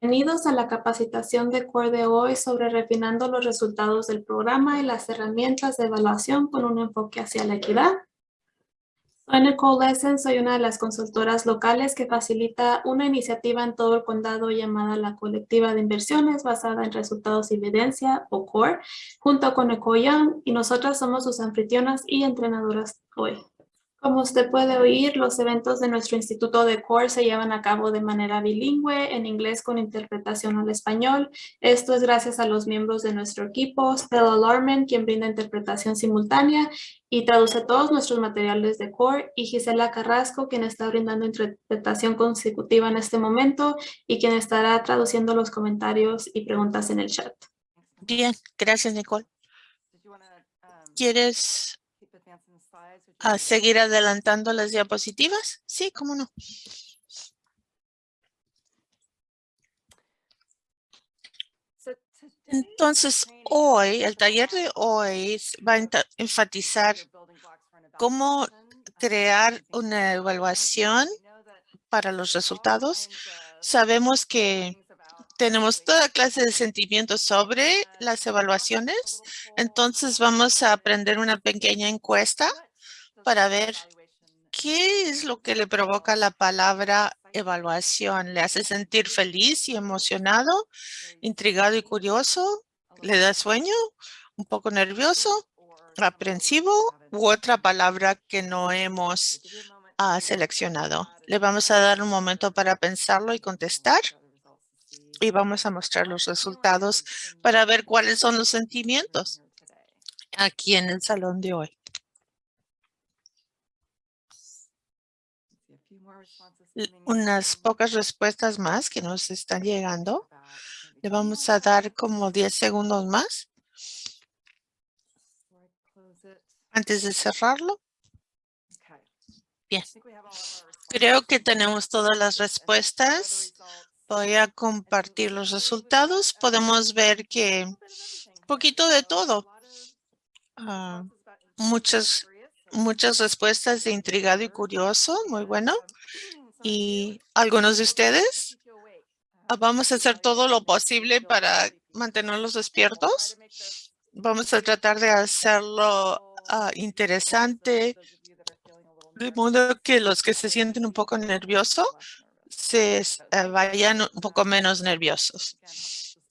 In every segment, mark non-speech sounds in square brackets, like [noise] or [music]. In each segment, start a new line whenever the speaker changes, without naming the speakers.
Bienvenidos a la capacitación de CORE de hoy sobre refinando los resultados del programa y las herramientas de evaluación con un enfoque hacia la equidad. Soy Nicole Lessen, soy una de las consultoras locales que facilita una iniciativa en todo el condado llamada la Colectiva de Inversiones basada en Resultados y Evidencia o CORE, junto con Nicole Young y nosotras somos sus anfitrionas y entrenadoras hoy. Como usted puede oír, los eventos de nuestro Instituto de CORE se llevan a cabo de manera bilingüe, en inglés con interpretación al español. Esto es gracias a los miembros de nuestro equipo, Stella Lorman, quien brinda interpretación simultánea y traduce todos nuestros materiales de CORE, y Gisela Carrasco, quien está brindando interpretación consecutiva en este momento y quien estará traduciendo los comentarios y preguntas en el chat.
Bien, gracias Nicole. ¿Quieres a seguir adelantando las diapositivas? Sí, cómo no. Entonces, hoy, el taller de hoy va a enfatizar cómo crear una evaluación para los resultados. Sabemos que tenemos toda clase de sentimientos sobre las evaluaciones. Entonces, vamos a aprender una pequeña encuesta para ver qué es lo que le provoca la palabra evaluación. ¿Le hace sentir feliz y emocionado, intrigado y curioso? ¿Le da sueño? ¿Un poco nervioso? ¿Aprensivo? ¿U otra palabra que no hemos ah, seleccionado? Le vamos a dar un momento para pensarlo y contestar. Y vamos a mostrar los resultados para ver cuáles son los sentimientos aquí en el salón de hoy. Unas pocas respuestas más que nos están llegando. Le vamos a dar como 10 segundos más antes de cerrarlo. Bien. Creo que tenemos todas las respuestas. Voy a compartir los resultados. Podemos ver que un poquito de todo. Ah, muchas, muchas respuestas de intrigado y curioso. Muy bueno y algunos de ustedes ah, vamos a hacer todo lo posible para mantenerlos despiertos. Vamos a tratar de hacerlo ah, interesante, de modo que los que se sienten un poco nerviosos se eh, vayan un poco menos nerviosos.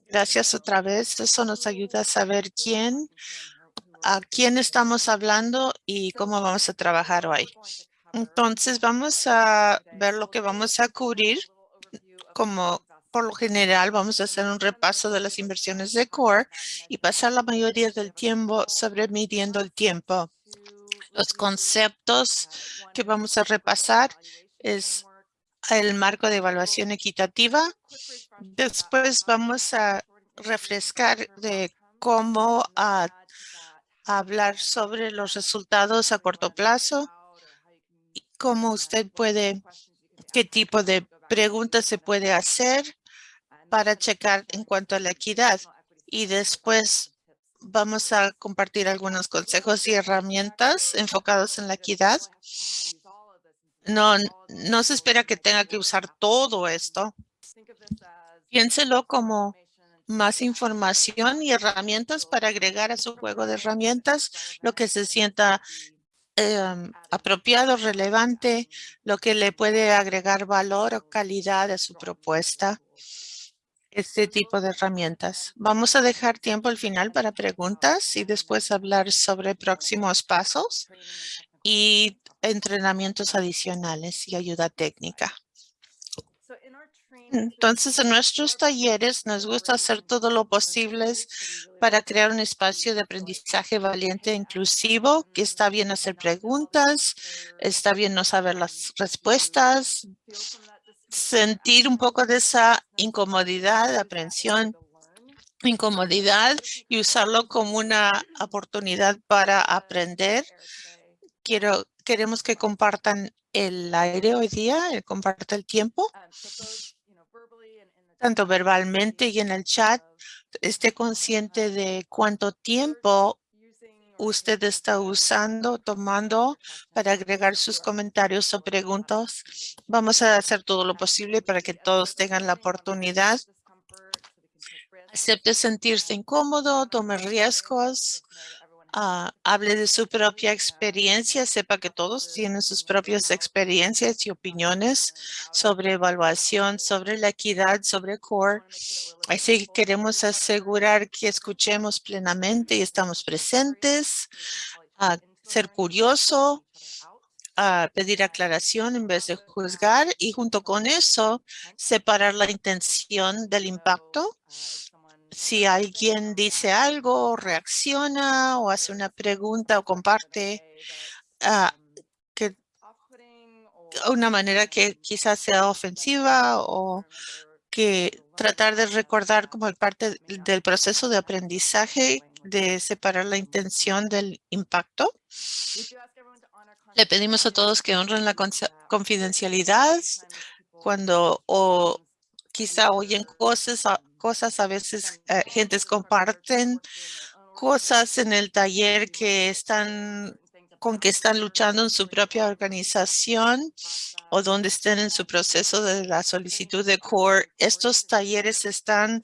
Gracias otra vez. Eso nos ayuda a saber quién, a quién estamos hablando y cómo vamos a trabajar hoy. Entonces vamos a ver lo que vamos a cubrir. Como por lo general vamos a hacer un repaso de las inversiones de CORE y pasar la mayoría del tiempo sobre midiendo el tiempo. Los conceptos que vamos a repasar es el marco de evaluación equitativa. Después vamos a refrescar de cómo hablar sobre los resultados a corto plazo cómo usted puede, qué tipo de preguntas se puede hacer para checar en cuanto a la equidad. Y después vamos a compartir algunos consejos y herramientas enfocados en la equidad. No, no se espera que tenga que usar todo esto. Piénselo como más información y herramientas para agregar a su juego de herramientas lo que se sienta Em, apropiado, relevante, lo que le puede agregar valor o calidad a su propuesta. Este tipo de herramientas. Vamos a dejar tiempo al final para preguntas y después hablar sobre próximos pasos y entrenamientos adicionales y ayuda técnica. Entonces, en nuestros talleres nos gusta hacer todo lo posible para crear un espacio de aprendizaje valiente e inclusivo, que está bien hacer preguntas, está bien no saber las respuestas, sentir un poco de esa incomodidad, aprensión, incomodidad y usarlo como una oportunidad para aprender. Quiero, queremos que compartan el aire hoy día, eh, comparte el tiempo tanto verbalmente y en el chat, esté consciente de cuánto tiempo usted está usando, tomando para agregar sus comentarios o preguntas. Vamos a hacer todo lo posible para que todos tengan la oportunidad acepte sentirse incómodo, tome riesgos, ah, hable de su propia experiencia, sepa que todos tienen sus propias experiencias y opiniones sobre evaluación, sobre la equidad, sobre CORE. Así que queremos asegurar que escuchemos plenamente y estamos presentes, a ser curioso, a pedir aclaración en vez de juzgar y junto con eso separar la intención del impacto. Si alguien dice algo, reacciona o hace una pregunta o comparte ah, que una manera que quizás sea ofensiva o que tratar de recordar como parte del proceso de aprendizaje de separar la intención del impacto. Le pedimos a todos que honren la confidencialidad cuando o quizá oyen cosas, cosas a veces eh, gentes comparten cosas en el taller que están con que están luchando en su propia organización o donde estén en su proceso de la solicitud de CORE. Estos talleres están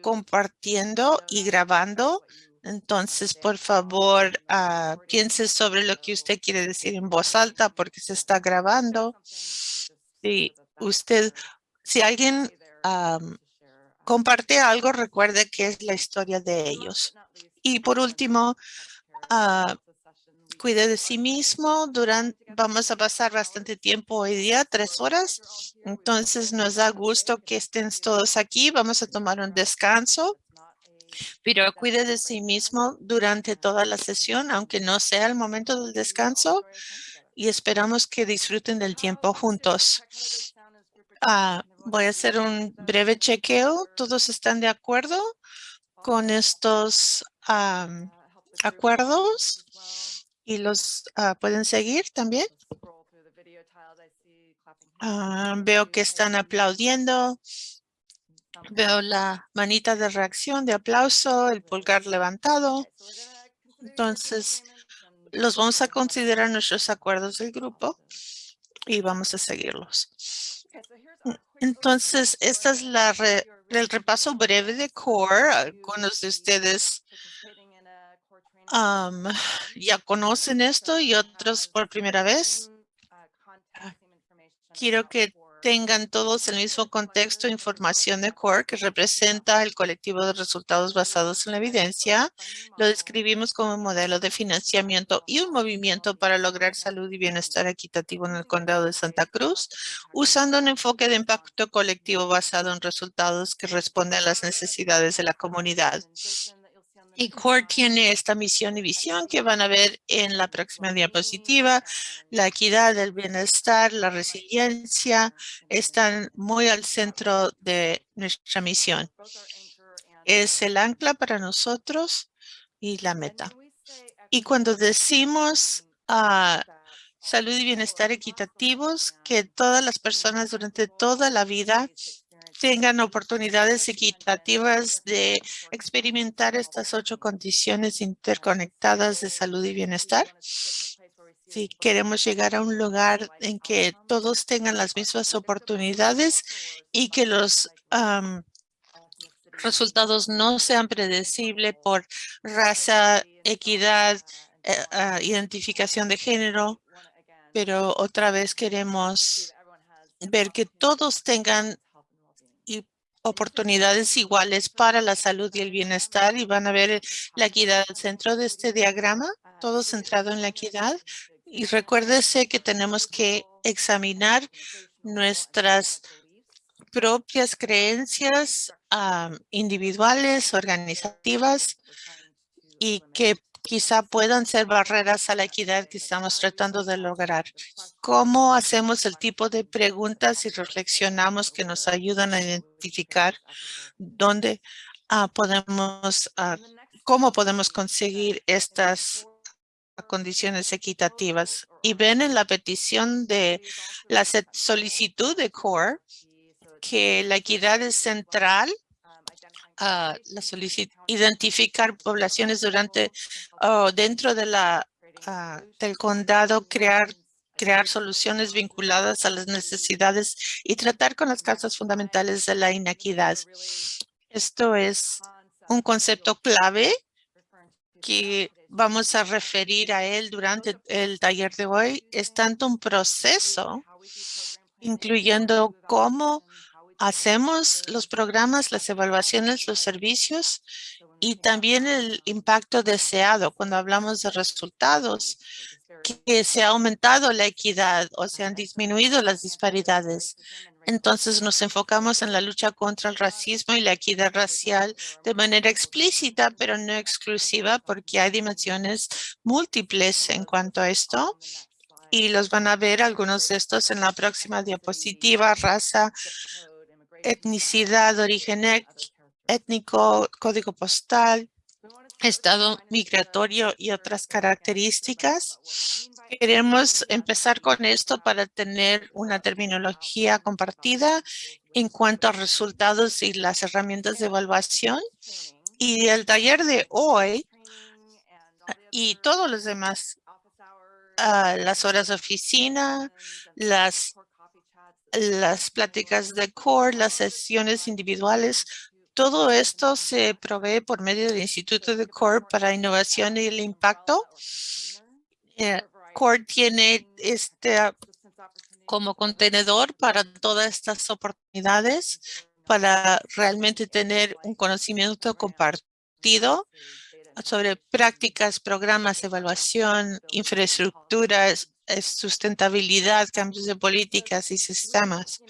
compartiendo y grabando entonces, por favor, uh, piense sobre lo que usted quiere decir en voz alta porque se está grabando. Si usted, si alguien comparte algo, recuerde que es la historia de ellos. Y por último, uh, cuide de sí mismo. Durante, vamos a pasar bastante tiempo hoy día, tres horas. Entonces, nos da gusto que estén todos aquí. Vamos a tomar un descanso pero cuide de sí mismo durante toda la sesión, aunque no sea el momento del descanso, y esperamos que disfruten del tiempo juntos. Ah, voy a hacer un breve chequeo. ¿Todos están de acuerdo con estos acuerdos? ¿Y los ah, pueden seguir también? Ah, veo que están aplaudiendo. Veo la manita de reacción, de aplauso, el pulgar levantado. Entonces, los vamos a considerar nuestros acuerdos del grupo y vamos a seguirlos. Entonces, esta es la el repaso breve de CORE. Algunos de ustedes ya conocen esto y otros por primera vez. Quiero que tengan todos el mismo contexto e información de CORE que representa el colectivo de resultados basados en la evidencia. Lo describimos como un modelo de financiamiento y un movimiento para lograr salud y bienestar equitativo en el condado de Santa Cruz, usando un enfoque de impacto colectivo basado en resultados que responden a las necesidades de la comunidad. Y CORE tiene esta misión y visión que van a ver en la próxima diapositiva. La equidad, el bienestar, la resiliencia están muy al centro de nuestra misión. Es el ancla para nosotros y la meta. Y cuando decimos uh, salud y bienestar equitativos, que todas las personas durante toda la vida tengan oportunidades equitativas de experimentar estas ocho condiciones interconectadas de salud y bienestar. Si queremos llegar a un lugar en que todos tengan las mismas oportunidades y que los resultados no sean predecibles por raza, equidad, eh, ah, identificación de género, pero otra vez queremos ver que todos tengan oportunidades iguales para la salud y el bienestar y van a ver la equidad al centro de este diagrama, todo centrado en la equidad. Y recuérdese que tenemos que examinar nuestras propias creencias individuales, organizativas y que quizá puedan ser barreras a la equidad que estamos tratando de lograr. ¿Cómo hacemos el tipo de preguntas y reflexionamos que nos ayudan a identificar dónde ah, podemos, ah, cómo podemos conseguir estas condiciones equitativas? Y ven en la petición de la solicitud de CORE que la equidad es central identificar poblaciones durante o dentro de la ah, del condado, crear crear soluciones vinculadas a las necesidades y tratar con las causas fundamentales de la inequidad. Esto es un concepto clave que vamos a referir a él durante el taller de hoy. Es tanto un proceso, incluyendo cómo hacemos los programas, las evaluaciones, los servicios y también el impacto deseado cuando hablamos de resultados, que se ha aumentado la equidad o se han disminuido las disparidades. Entonces nos enfocamos en la lucha contra el racismo y la equidad racial de manera explícita, pero no exclusiva, porque hay dimensiones múltiples en cuanto a esto. Y los van a ver algunos de estos en la próxima diapositiva, raza, etnicidad, origen étnico, código postal, estado migratorio y otras características. Queremos empezar con esto para tener una terminología compartida en cuanto a resultados y las herramientas de evaluación. Y el taller de hoy y todos los demás, ah, las horas de oficina, las, las pláticas de core, las sesiones individuales, todo esto se provee por medio del Instituto de CORE para Innovación y el Impacto. Eh, CORE tiene este como contenedor para todas estas oportunidades para realmente tener un conocimiento compartido sobre prácticas, programas, evaluación, infraestructuras, sustentabilidad, cambios de políticas y sistemas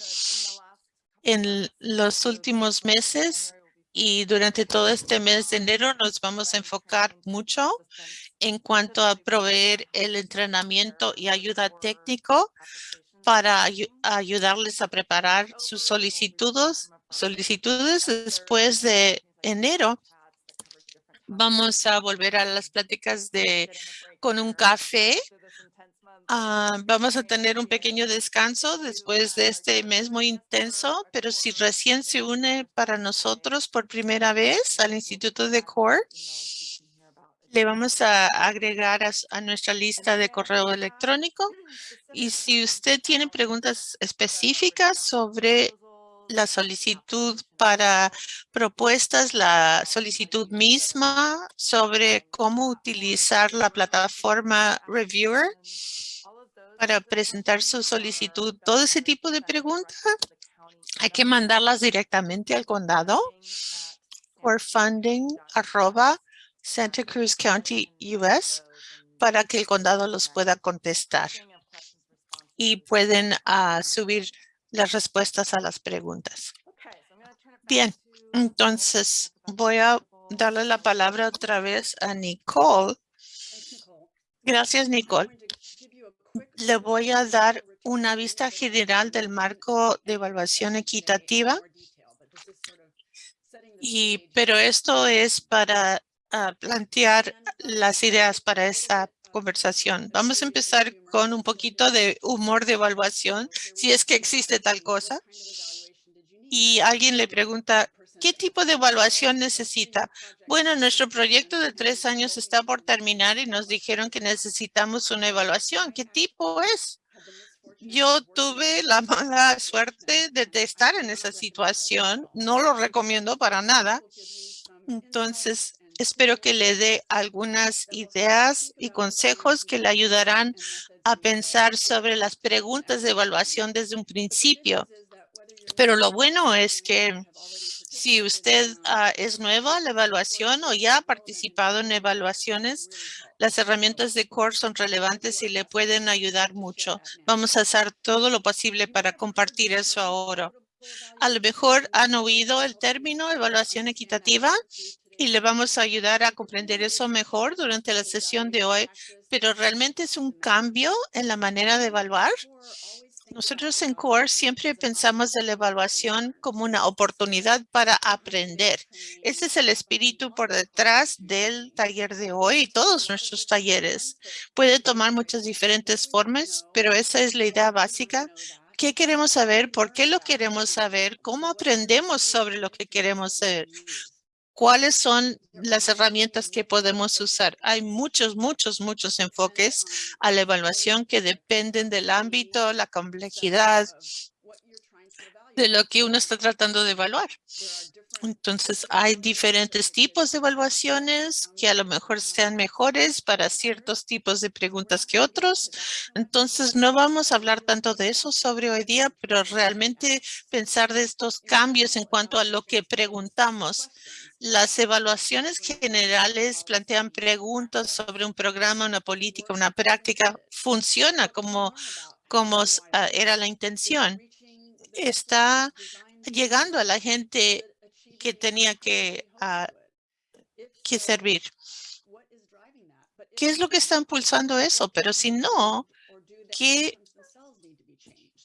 en los últimos meses y durante todo este mes de enero nos vamos a enfocar mucho en cuanto a proveer el entrenamiento y ayuda técnico para ayudarles a preparar sus solicitudes, solicitudes después de enero. Vamos a volver a las pláticas de con un café Ah, vamos a tener un pequeño descanso después de este mes muy intenso, pero si recién se une para nosotros por primera vez al Instituto de CORE, le vamos a agregar a, nuestra lista de correo electrónico. Y si usted tiene preguntas específicas sobre la solicitud para propuestas, la solicitud misma sobre cómo utilizar la plataforma Reviewer, para presentar su solicitud, todo ese tipo de preguntas, hay que mandarlas directamente al condado por funding arroba Santa Cruz County US para que el condado los pueda contestar. Y pueden ah, subir las respuestas a las preguntas. Bien, entonces voy a darle la palabra otra vez a Nicole. Gracias, Nicole le voy a dar una vista general del marco de evaluación equitativa. Y, pero esto es para ah, plantear las ideas para esa conversación. Vamos a empezar con un poquito de humor de evaluación, si es que existe tal cosa. Y alguien le pregunta, ¿Qué tipo de evaluación necesita? Bueno, nuestro proyecto de tres años está por terminar y nos dijeron que necesitamos una evaluación. ¿Qué tipo es? Yo tuve la [laughs] mala suerte de estar en esa situación. No lo recomiendo para nada. Entonces, espero que le dé algunas ideas y consejos que le ayudarán a pensar sobre las preguntas de evaluación desde un principio. Pero lo bueno es que si usted ah, es nueva a la evaluación o ya ha participado en evaluaciones, las herramientas de CORE son relevantes y le pueden ayudar mucho. Vamos a hacer todo lo posible para compartir eso ahora. A lo mejor han oído el término evaluación equitativa y le vamos a ayudar a comprender eso mejor durante la sesión de hoy, pero realmente es un cambio en la manera de evaluar. Nosotros en CORE siempre pensamos de la evaluación como una oportunidad para aprender. Ese es el espíritu por detrás del taller de hoy y todos nuestros talleres. Puede tomar muchas diferentes formas, pero esa es la idea básica. ¿Qué queremos saber? ¿Por qué lo queremos saber? ¿Cómo aprendemos sobre lo que queremos saber? ¿Cuáles son las herramientas que podemos usar? Hay muchos, muchos, muchos enfoques a la evaluación que dependen del ámbito, la complejidad de lo que uno está tratando de evaluar. Entonces, hay diferentes tipos de evaluaciones que a lo mejor sean mejores para ciertos tipos de preguntas que otros. Entonces, no vamos a hablar tanto de eso sobre hoy día, pero realmente pensar de estos cambios en cuanto a lo que preguntamos. Las evaluaciones generales plantean preguntas sobre un programa, una política, una práctica. Funciona como, como ah, era la intención. Está llegando a la gente que tenía que, ah, que servir. ¿Qué es lo que está impulsando eso? Pero si no, ¿qué,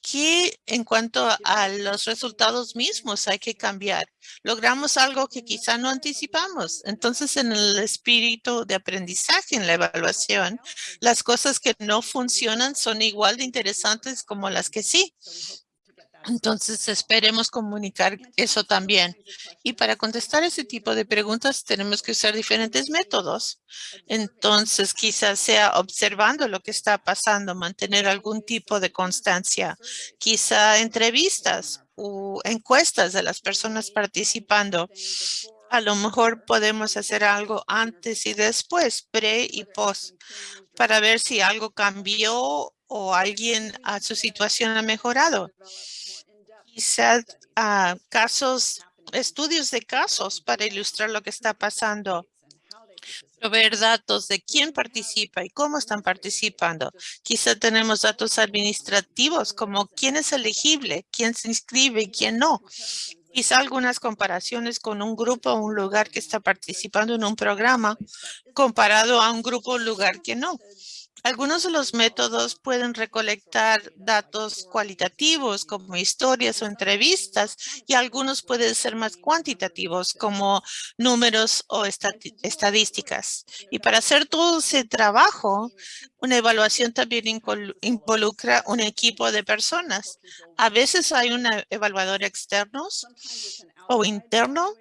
qué en cuanto a los resultados mismos hay que cambiar? Logramos algo que quizá no anticipamos. Entonces, en el espíritu de aprendizaje, en la evaluación, las cosas que no funcionan son igual de interesantes como las que sí. Entonces, esperemos comunicar eso también. Y para contestar ese tipo de preguntas, tenemos que usar diferentes métodos. Entonces, quizás sea observando lo que está pasando, mantener algún tipo de constancia. Quizá entrevistas o encuestas de las personas participando. A lo mejor podemos hacer algo antes y después, pre y post, para ver si algo cambió o alguien a su situación ha mejorado quizás uh, casos, estudios de casos para ilustrar lo que está pasando. Proveer datos de quién participa y cómo están participando. Quizá tenemos datos administrativos como quién es elegible, quién se inscribe y quién no. Quizá algunas comparaciones con un grupo o un lugar que está participando en un programa comparado a un grupo o lugar que no. Algunos de los métodos pueden recolectar datos cualitativos como historias o entrevistas y algunos pueden ser más cuantitativos como números o estadísticas. Y para hacer todo ese trabajo, una evaluación también involucra un equipo de personas. A veces hay un evaluador externo o interno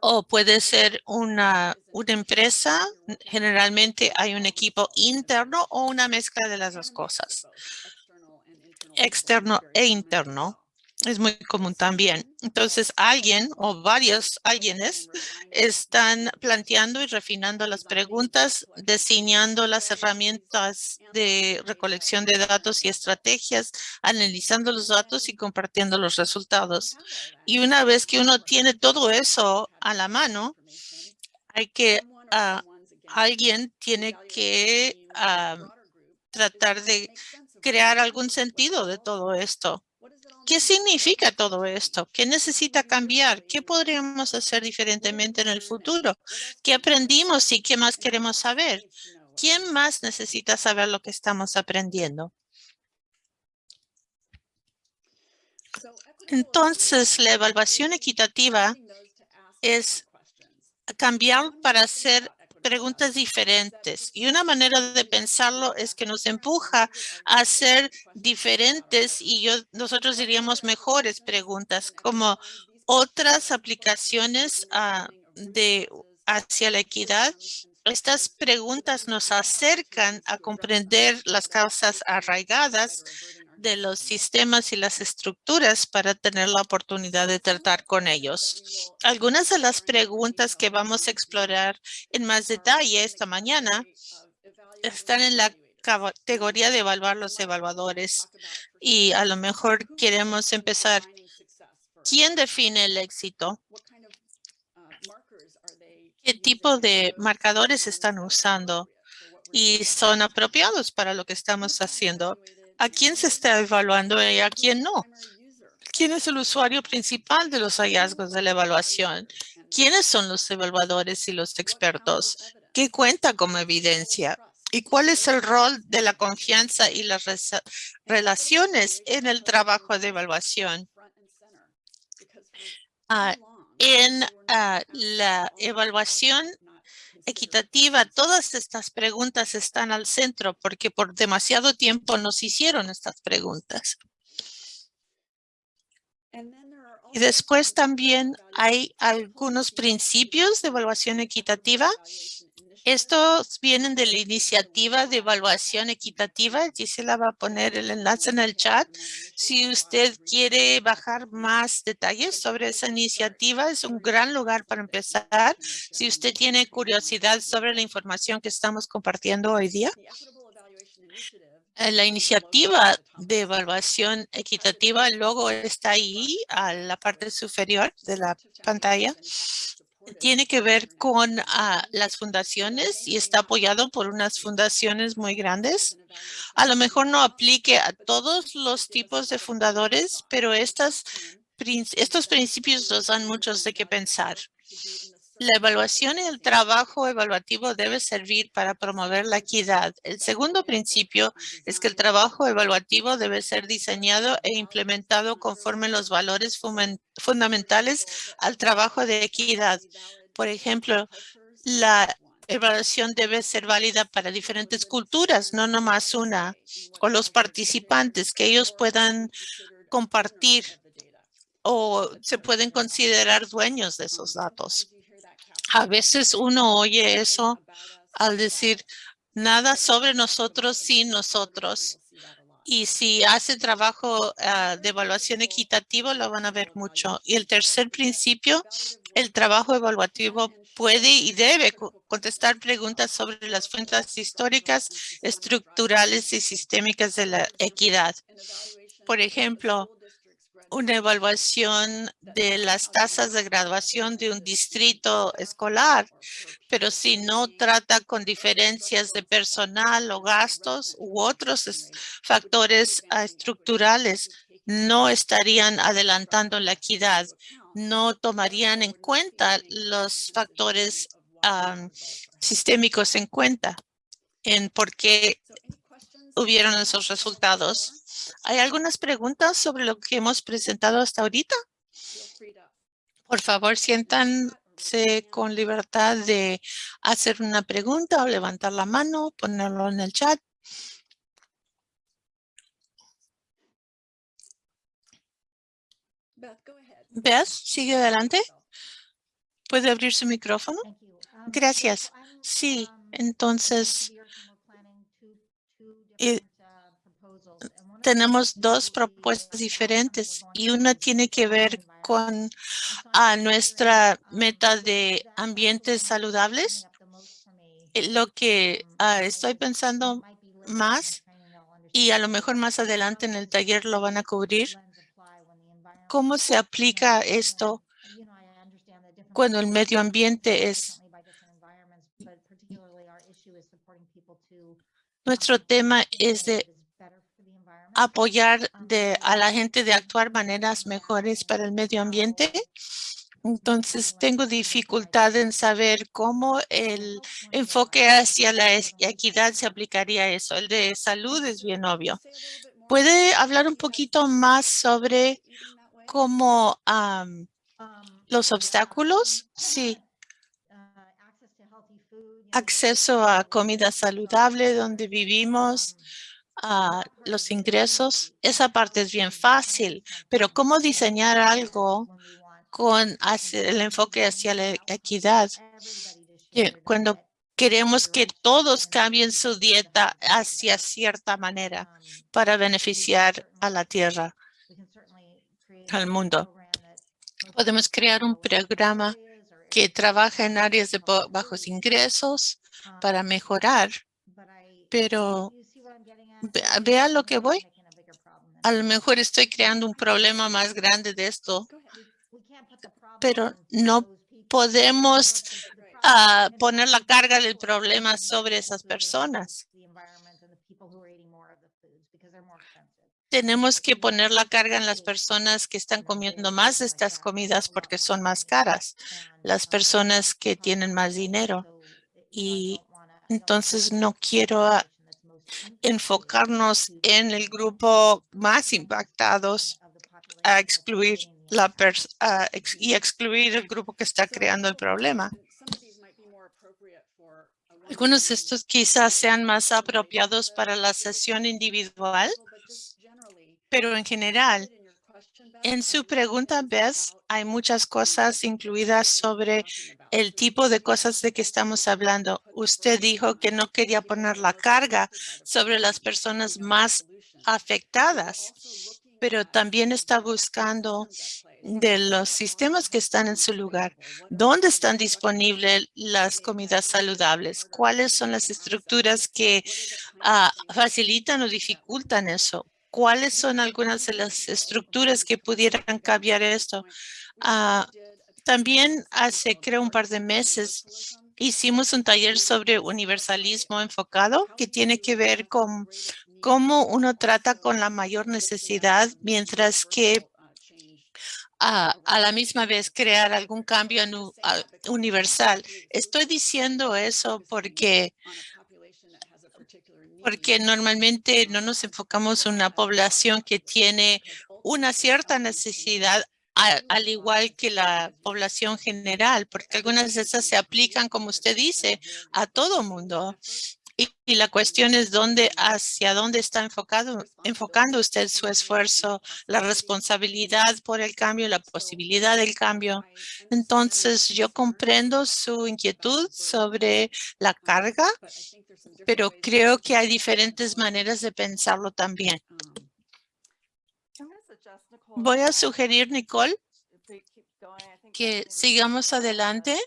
o puede ser una, una empresa. Generalmente hay un equipo interno o una mezcla de las dos cosas. Externo e interno es muy común también. Entonces, alguien o varios alguienes están planteando y refinando las preguntas, diseñando las herramientas de recolección de datos y estrategias, analizando los datos y compartiendo los resultados. Y una vez que uno tiene todo eso a la mano, hay que, uh, alguien tiene que uh, tratar de crear algún sentido de todo esto. ¿Qué significa todo esto? ¿Qué necesita cambiar? ¿Qué podríamos hacer diferentemente en el futuro? ¿Qué aprendimos y qué más queremos saber? ¿Quién más necesita saber lo que estamos aprendiendo? Entonces, la evaluación equitativa es cambiar para hacer preguntas diferentes. Y una manera de pensarlo es que nos empuja a hacer diferentes y yo, nosotros diríamos mejores preguntas, como otras aplicaciones ah, de hacia la equidad. Estas preguntas nos acercan a comprender las causas arraigadas de los sistemas y las estructuras para tener la oportunidad de tratar con ellos. Algunas de las preguntas que vamos a explorar en más detalle esta mañana están en la categoría de evaluar los evaluadores y a lo mejor queremos empezar. ¿Quién define el éxito? ¿Qué tipo de marcadores están usando? Y son apropiados para lo que estamos haciendo a quién se está evaluando y a quién no. ¿Quién es el usuario principal de los hallazgos de la evaluación? ¿Quiénes son los evaluadores y los expertos? ¿Qué cuenta como evidencia? ¿Y cuál es el rol de la confianza y las relaciones en el trabajo de evaluación? Ah, en ah, la evaluación equitativa, todas estas preguntas están al centro porque por demasiado tiempo nos hicieron estas preguntas. Y después también hay algunos principios de evaluación equitativa Estos vienen de la iniciativa de evaluación equitativa. Gisela va a poner el enlace en el chat. Si usted quiere bajar más detalles sobre esa iniciativa, es un gran lugar para empezar. Si usted tiene curiosidad sobre la información que estamos compartiendo hoy día, la iniciativa de evaluación equitativa, el logo está ahí a la parte superior de la pantalla. Tiene que ver con ah, las fundaciones y está apoyado por unas fundaciones muy grandes. A lo mejor no aplique a todos los tipos de fundadores, pero estas, estos principios nos dan muchos de qué pensar. La evaluación y el trabajo evaluativo debe servir para promover la equidad. El segundo principio es que el trabajo evaluativo debe ser diseñado e implementado conforme los valores fundamentales al trabajo de equidad. Por ejemplo, la evaluación debe ser válida para diferentes culturas, no nomás una, o los participantes, que ellos puedan compartir o se pueden considerar dueños de esos datos. A veces uno oye eso al decir nada sobre nosotros sin nosotros. Y si hace trabajo ah, de evaluación equitativo, lo van a ver mucho. Y el tercer principio, el trabajo evaluativo puede y debe contestar preguntas sobre las fuentes históricas, estructurales y sistémicas de la equidad. Por ejemplo, una evaluación de las tasas de graduación de un distrito escolar, pero si no trata con diferencias de personal o gastos u otros factores ah, estructurales, no estarían adelantando la equidad, no tomarían en cuenta los factores sistémicos en cuenta en por qué hubieron esos resultados. ¿Hay algunas preguntas sobre lo que hemos presentado hasta ahorita? Por favor, siéntanse con libertad de hacer una pregunta o levantar la mano, ponerlo en el chat. Beth, sigue adelante. ¿Puede abrir su micrófono? Gracias. Sí, entonces tenemos dos propuestas diferentes y una tiene que ver con a nuestra meta de ambientes saludables. Eh, lo que ah, estoy pensando más y a lo mejor más adelante en el taller lo van a cubrir. ¿Cómo se aplica esto cuando el medio ambiente es Nuestro tema es de apoyar de, a la gente de actuar maneras mejores para el medio ambiente. Entonces, tengo dificultad en saber cómo el enfoque hacia la equidad se aplicaría a eso. El de salud es bien obvio. ¿Puede hablar un poquito más sobre cómo los obstáculos? Sí acceso a comida saludable donde vivimos, a los ingresos. Esa parte es bien fácil, pero ¿cómo diseñar algo con el enfoque hacia la equidad? Cuando queremos que todos cambien su dieta hacia cierta manera para beneficiar a la tierra, al mundo. Podemos crear un programa que trabaja en áreas de bajos ingresos para mejorar, pero vea lo que voy. A lo mejor estoy creando un problema más grande de esto, pero no podemos ah, poner la carga del problema sobre esas personas. Tenemos que poner la carga en las personas que están comiendo más de estas comidas porque son más caras, las personas que tienen más dinero. Y entonces no quiero enfocarnos en el grupo más impactados a excluir la y excluir el grupo que está creando el problema. Algunos de estos quizás sean más apropiados para la sesión individual, pero en general, En su pregunta, Bess, hay muchas cosas incluidas sobre el tipo de cosas de que estamos hablando. Usted dijo que no quería poner la carga sobre las personas más afectadas, pero también está buscando de los sistemas que están en su lugar. ¿Dónde están disponibles las comidas saludables? ¿Cuáles son las estructuras que ah, facilitan o dificultan eso? ¿Cuáles son algunas de las estructuras que pudieran cambiar esto? Ah, también hace, creo, un par de meses hicimos un taller sobre universalismo enfocado que tiene que ver con cómo uno trata con la mayor necesidad mientras que a, la misma vez crear algún cambio universal. Estoy diciendo eso porque porque normalmente no nos enfocamos en una población que tiene una cierta necesidad al igual que la población general, porque algunas de esas se aplican, como usted dice, a todo mundo. Y, la cuestión es dónde, hacia dónde está enfocado, enfocando usted su esfuerzo, la responsabilidad por el cambio, la posibilidad del cambio. Entonces, yo comprendo su inquietud sobre la carga, pero creo que hay diferentes maneras de pensarlo también. Voy a sugerir, Nicole, que sigamos adelante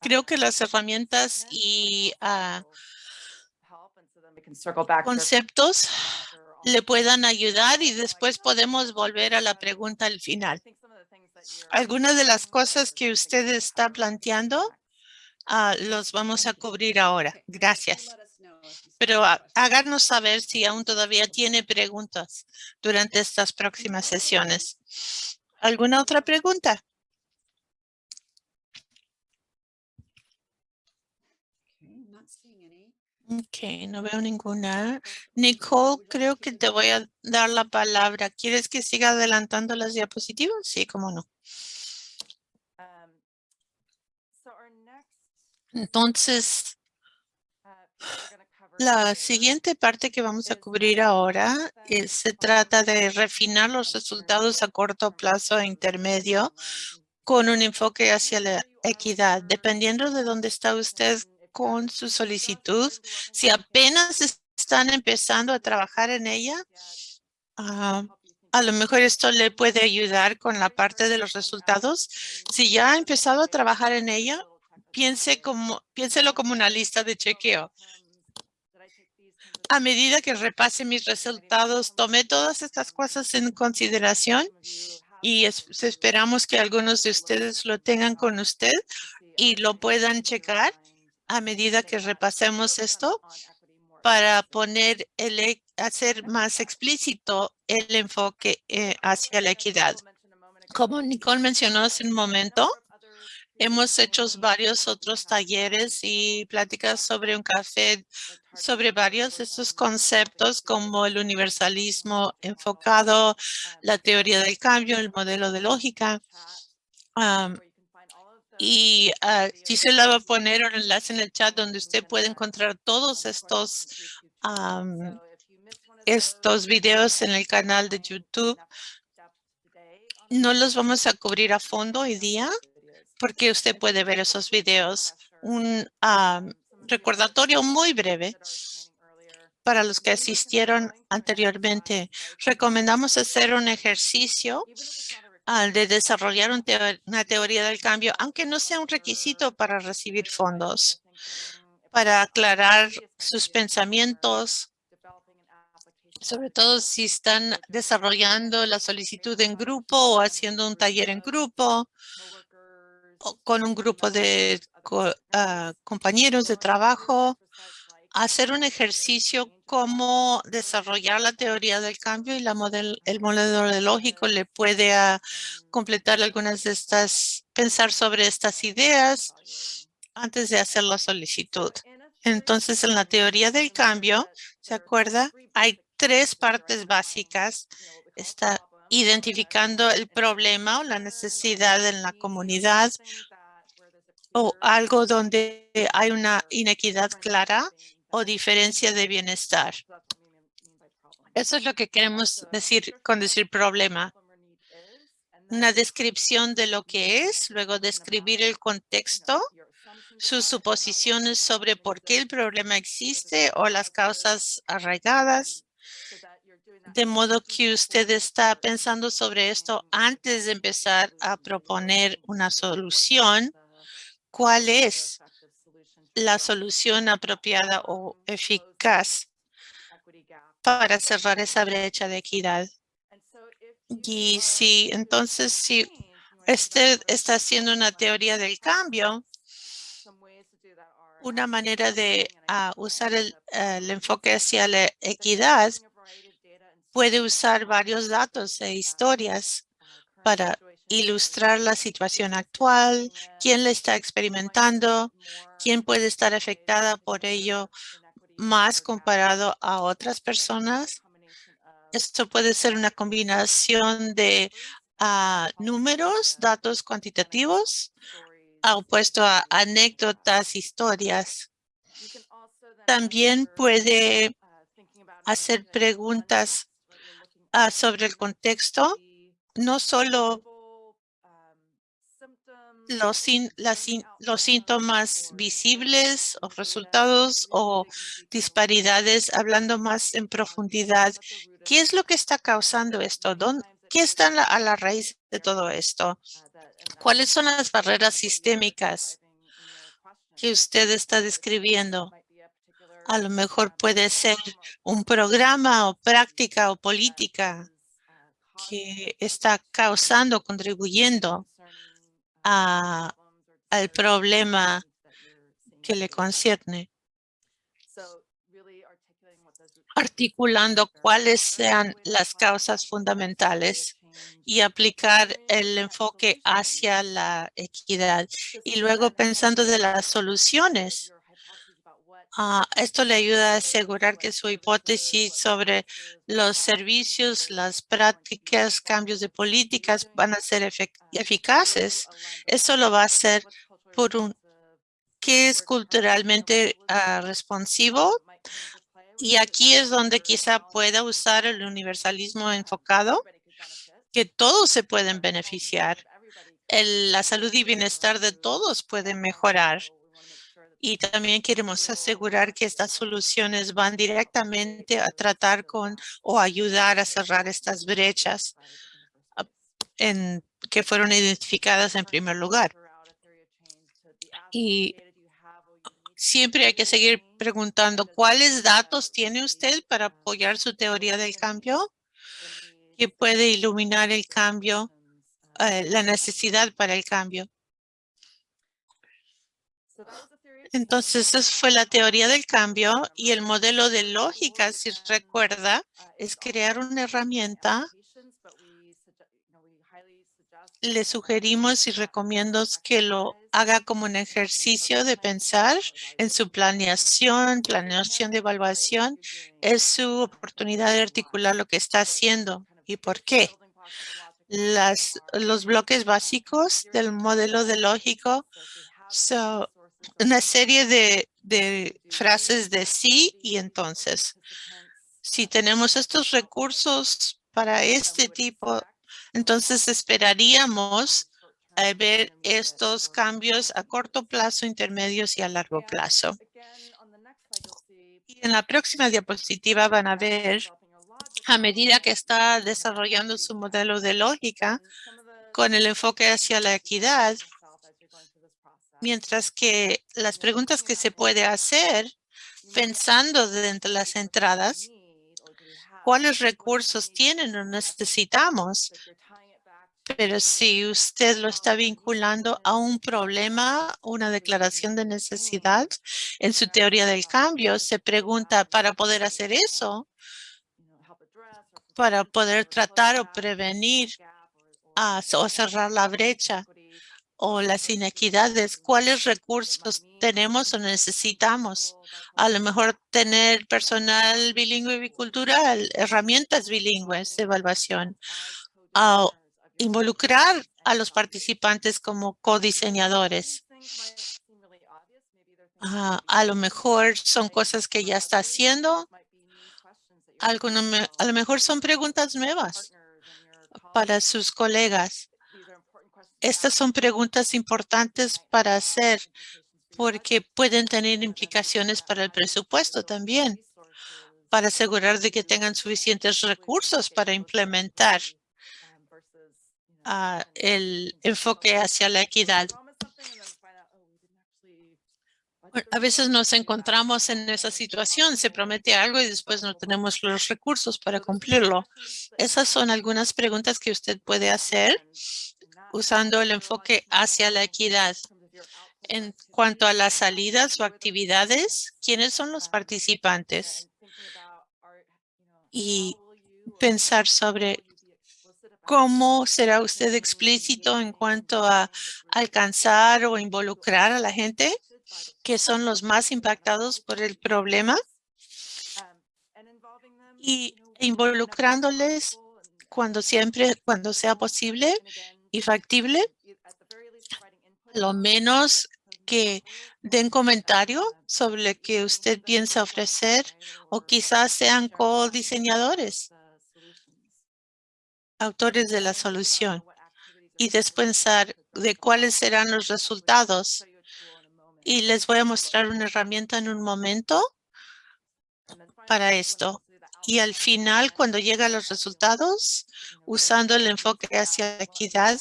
creo que las herramientas y ah, conceptos le puedan ayudar y después podemos volver a la pregunta al final. Algunas de las cosas que usted está planteando ah, los vamos a cubrir ahora. Gracias. Pero háganos saber si aún todavía tiene preguntas durante estas próximas sesiones. ¿Alguna otra pregunta? Ok, no veo ninguna. Nicole, creo que te voy a dar la palabra. ¿Quieres que siga adelantando las diapositivas? Sí, cómo no.
Um,
Entonces,
uh,
la siguiente parte que vamos a cubrir ahora eh, se trata de refinar los resultados a corto plazo e intermedio con un enfoque hacia la equidad. Dependiendo de dónde está usted con su solicitud. Si apenas están empezando a trabajar en ella, ah, a lo mejor esto le puede ayudar con la parte de los resultados. Si ya ha empezado a trabajar en ella, piense como, piénselo como una lista de chequeo. A medida que repase mis resultados, tomé todas estas cosas en consideración y esperamos que algunos de ustedes lo tengan con usted y lo puedan checar a medida que repasemos esto para poner el, e, hacer más explícito el enfoque eh, hacia la equidad. Como Nicole mencionó hace un momento, hemos hecho varios otros talleres y pláticas sobre un café sobre varios de estos conceptos como el universalismo enfocado, la teoría del cambio, el modelo de lógica. Y uh, Gisela va a poner un enlace en el chat donde usted puede encontrar todos estos, estos videos en el canal de YouTube. No los vamos a cubrir a fondo hoy día porque usted puede ver esos videos. Un recordatorio muy breve para los que asistieron anteriormente. Recomendamos hacer un ejercicio de desarrollar una teoría del cambio, aunque no sea un requisito para recibir fondos, para aclarar sus pensamientos, sobre todo si están desarrollando la solicitud en grupo o haciendo un taller en grupo o con un grupo de ah, compañeros de trabajo hacer un ejercicio cómo desarrollar la teoría del cambio y la model, el modelo lógico le puede completar algunas de estas, pensar sobre estas ideas antes de hacer la solicitud. Entonces, en la teoría del cambio, ¿se acuerda? Hay tres partes básicas. Está identificando el problema o la necesidad en la comunidad o algo donde hay una inequidad clara o diferencia de bienestar. Eso es lo que queremos decir con decir problema. Una descripción de lo que es, luego describir el contexto, sus suposiciones sobre por qué el problema existe o las causas arraigadas, de modo que usted está pensando sobre esto antes de empezar a proponer una solución. ¿Cuál es la solución apropiada o eficaz para cerrar esa brecha de equidad? Y si entonces si usted está haciendo una teoría del cambio, una manera de ah, usar el enfoque hacia la equidad puede usar varios datos e historias para ilustrar la situación actual, quién la está experimentando, quién puede estar afectada por ello más comparado a otras personas. Esto puede ser una combinación de ah, números, datos cuantitativos, opuesto a anécdotas, historias. También puede hacer preguntas Ah, sobre el contexto, no solo los, los síntomas visibles o resultados o disparidades, hablando más en profundidad. ¿Qué es lo que está causando esto? ¿Qué está a la raíz de todo esto? ¿Cuáles son las barreras sistémicas que usted está describiendo? A lo mejor puede ser un programa o práctica o política que está causando, contribuyendo al problema que le concierne. Articulando cuáles sean las causas fundamentales y aplicar el enfoque hacia la equidad. Y luego pensando de las soluciones Ah, esto le ayuda a asegurar que su hipótesis sobre los servicios, las prácticas, cambios de políticas van a ser eficaces. Eso lo va a hacer por un que es culturalmente ah, responsivo. Y aquí es donde quizá pueda usar el universalismo enfocado, que todos se pueden beneficiar. la salud y bienestar de todos pueden mejorar y también queremos asegurar que estas soluciones van directamente a tratar con o ayudar a cerrar estas brechas ah, que fueron identificadas en primer lugar. Y siempre hay que seguir preguntando cuáles datos tiene usted para apoyar su teoría del cambio que puede iluminar el cambio, eh, la necesidad para el cambio. Entonces, esa fue la teoría del cambio y el modelo de lógica, si recuerda, es crear una herramienta. Le sugerimos y recomiendo que lo haga como un ejercicio de pensar en su planeación, planeación de evaluación. Es su oportunidad de articular lo que está haciendo y por qué. Las, los bloques básicos del modelo de lógico son una serie de, frases de sí y entonces. Si tenemos estos recursos para este tipo, entonces esperaríamos a ver estos cambios a corto plazo, intermedios y a largo plazo. Y en la próxima diapositiva van a ver, a medida que está desarrollando su modelo de lógica, con el enfoque hacia la equidad, Mientras que las preguntas que se puede hacer pensando dentro de las entradas, ¿cuáles recursos tienen o necesitamos? Pero si usted lo está vinculando a un problema, una declaración de necesidad en su teoría del cambio, se pregunta para poder hacer eso, para poder tratar o prevenir o cerrar la brecha o las inequidades, cuáles recursos tenemos o necesitamos. A lo mejor tener personal bilingüe y bicultural, herramientas bilingües de evaluación, involucrar a los participantes como codiseñadores. a lo mejor son cosas que ya está haciendo Alguno a lo mejor son preguntas nuevas para sus colegas. Estas son preguntas importantes para hacer porque pueden tener implicaciones para el presupuesto también, para asegurar de que tengan suficientes recursos para implementar ah, el enfoque hacia la equidad. A veces nos encontramos en esa situación, se promete algo y después no tenemos los recursos para cumplirlo. Esas son algunas preguntas que usted puede hacer usando el enfoque hacia la equidad. En cuanto a las salidas o actividades, ¿quiénes son los participantes? Y pensar sobre cómo será usted explícito en cuanto a alcanzar o involucrar a la gente que son los más impactados por el problema y involucrándoles cuando siempre, cuando sea posible y factible, lo menos que den comentario sobre lo que usted piensa ofrecer o quizás sean co-diseñadores, autores de la solución y después pensar de cuáles serán los resultados. Y les voy a mostrar una herramienta en un momento para esto. Y al final, cuando llegan los resultados, usando el enfoque hacia la equidad,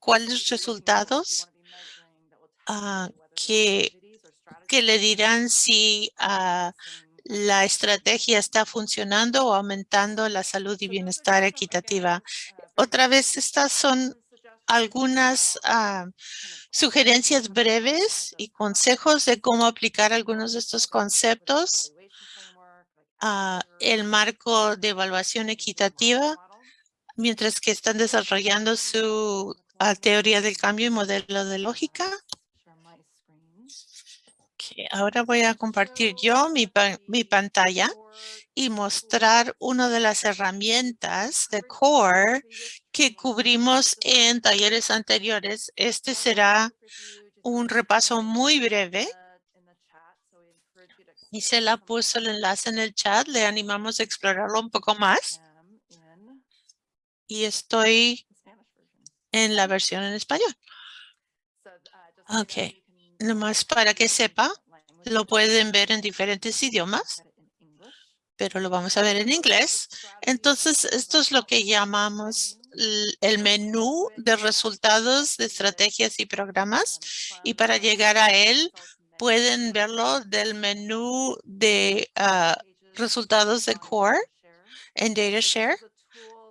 ¿cuáles resultados ah, que, que le dirán si ah, la estrategia está funcionando o aumentando la salud y bienestar equitativa? Otra vez, estas son algunas ah, sugerencias breves y consejos de cómo aplicar algunos de estos conceptos a el marco de evaluación equitativa mientras que están desarrollando su ah, teoría del cambio y modelo de lógica. Ok, ahora voy a compartir yo mi, pa- mi pantalla y mostrar una de las herramientas de CORE que cubrimos en talleres anteriores. Este será un repaso muy breve y se la puso el enlace en el chat. Le animamos a explorarlo un poco más y estoy en la versión en español. Ok, nomás para que sepa, lo pueden ver en diferentes idiomas, pero lo vamos a ver en inglés. Entonces, esto es lo que llamamos el menú de resultados de estrategias y programas. Y para llegar a él, pueden verlo del menú de ah, resultados de Core en DataShare.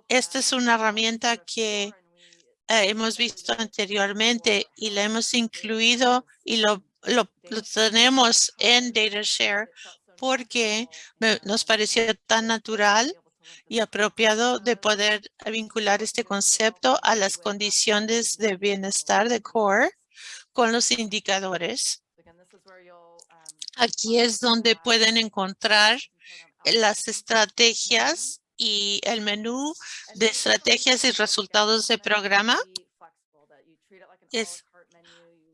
Esta es una herramienta que eh, hemos visto anteriormente y la hemos incluido y lo, lo, tenemos en DataShare porque nos pareció tan natural y apropiado de poder vincular este concepto a las condiciones de bienestar de CORE con los indicadores. Aquí es donde pueden encontrar las estrategias y el menú de estrategias y resultados de programa. Es-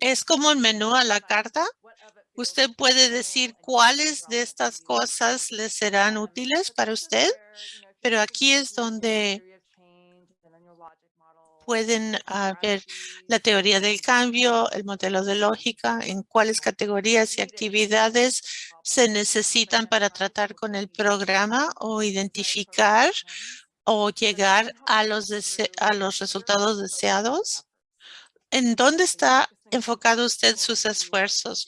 Es como el menú a la carta. Usted puede decir cuáles de estas cosas le serán útiles para usted, pero aquí es donde pueden ah, ver la teoría del cambio, el modelo de lógica, en cuáles categorías y actividades se necesitan para tratar con el programa o identificar o llegar a los, a los resultados deseados. ¿En dónde está enfocado usted sus esfuerzos?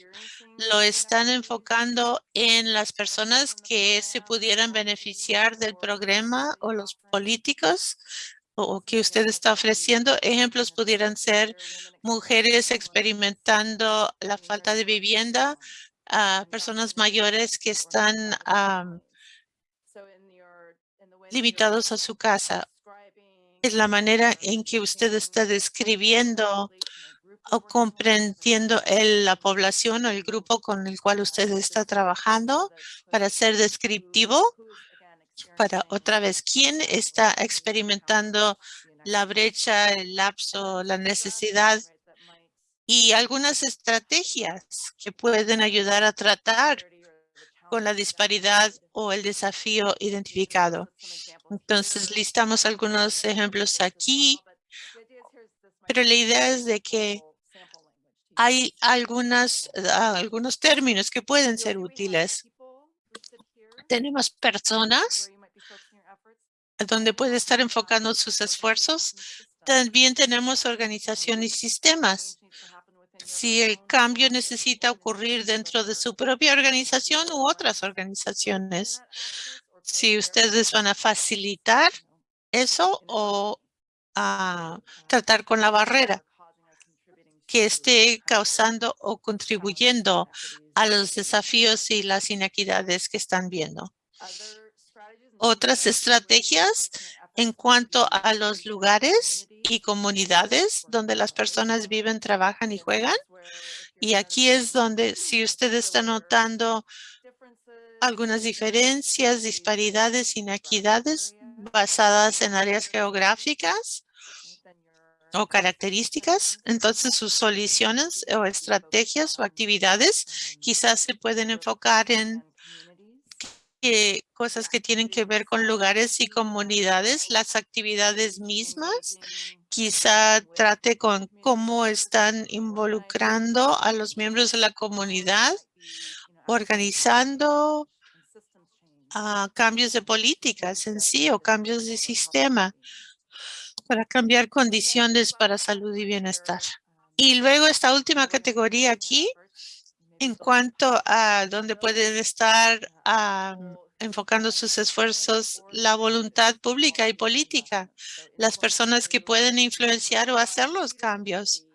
¿Lo están enfocando en las personas que se pudieran beneficiar del programa o los políticos o que usted está ofreciendo? Ejemplos pudieran ser mujeres experimentando la falta de vivienda, personas mayores que están am, limitados a su casa. Es la manera en que usted está describiendo o comprendiendo el- la población o el grupo con el cual usted está trabajando para ser descriptivo. Para otra vez, ¿quién está experimentando la brecha, el lapso, la necesidad y algunas estrategias que pueden ayudar a tratar con la disparidad o el desafío identificado. Entonces, listamos algunos ejemplos aquí, pero la idea es de que hay algunas, ah, algunos términos que pueden ser útiles. Tenemos personas donde puede estar enfocando sus esfuerzos. También tenemos organización y sistemas. Si el cambio necesita ocurrir dentro de su propia organización u otras organizaciones. Si ustedes van a facilitar eso o a tratar con la barrera que esté causando o contribuyendo a los desafíos y las inequidades que están viendo. Otras estrategias en cuanto a los lugares y comunidades donde las personas viven, trabajan y juegan. Y aquí es donde si usted está notando algunas diferencias, disparidades, inequidades basadas en áreas geográficas o características, entonces sus soluciones o estrategias o actividades quizás se pueden enfocar en cosas que tienen que ver con lugares y comunidades, las actividades mismas, quizá trate con cómo están involucrando a los miembros de la comunidad, organizando ah, cambios de políticas en sí o cambios de sistema para cambiar condiciones para salud y bienestar. Y luego esta última categoría aquí en cuanto a dónde pueden estar enfocando sus esfuerzos, la voluntad pública y política, las personas que pueden influenciar o hacer los cambios,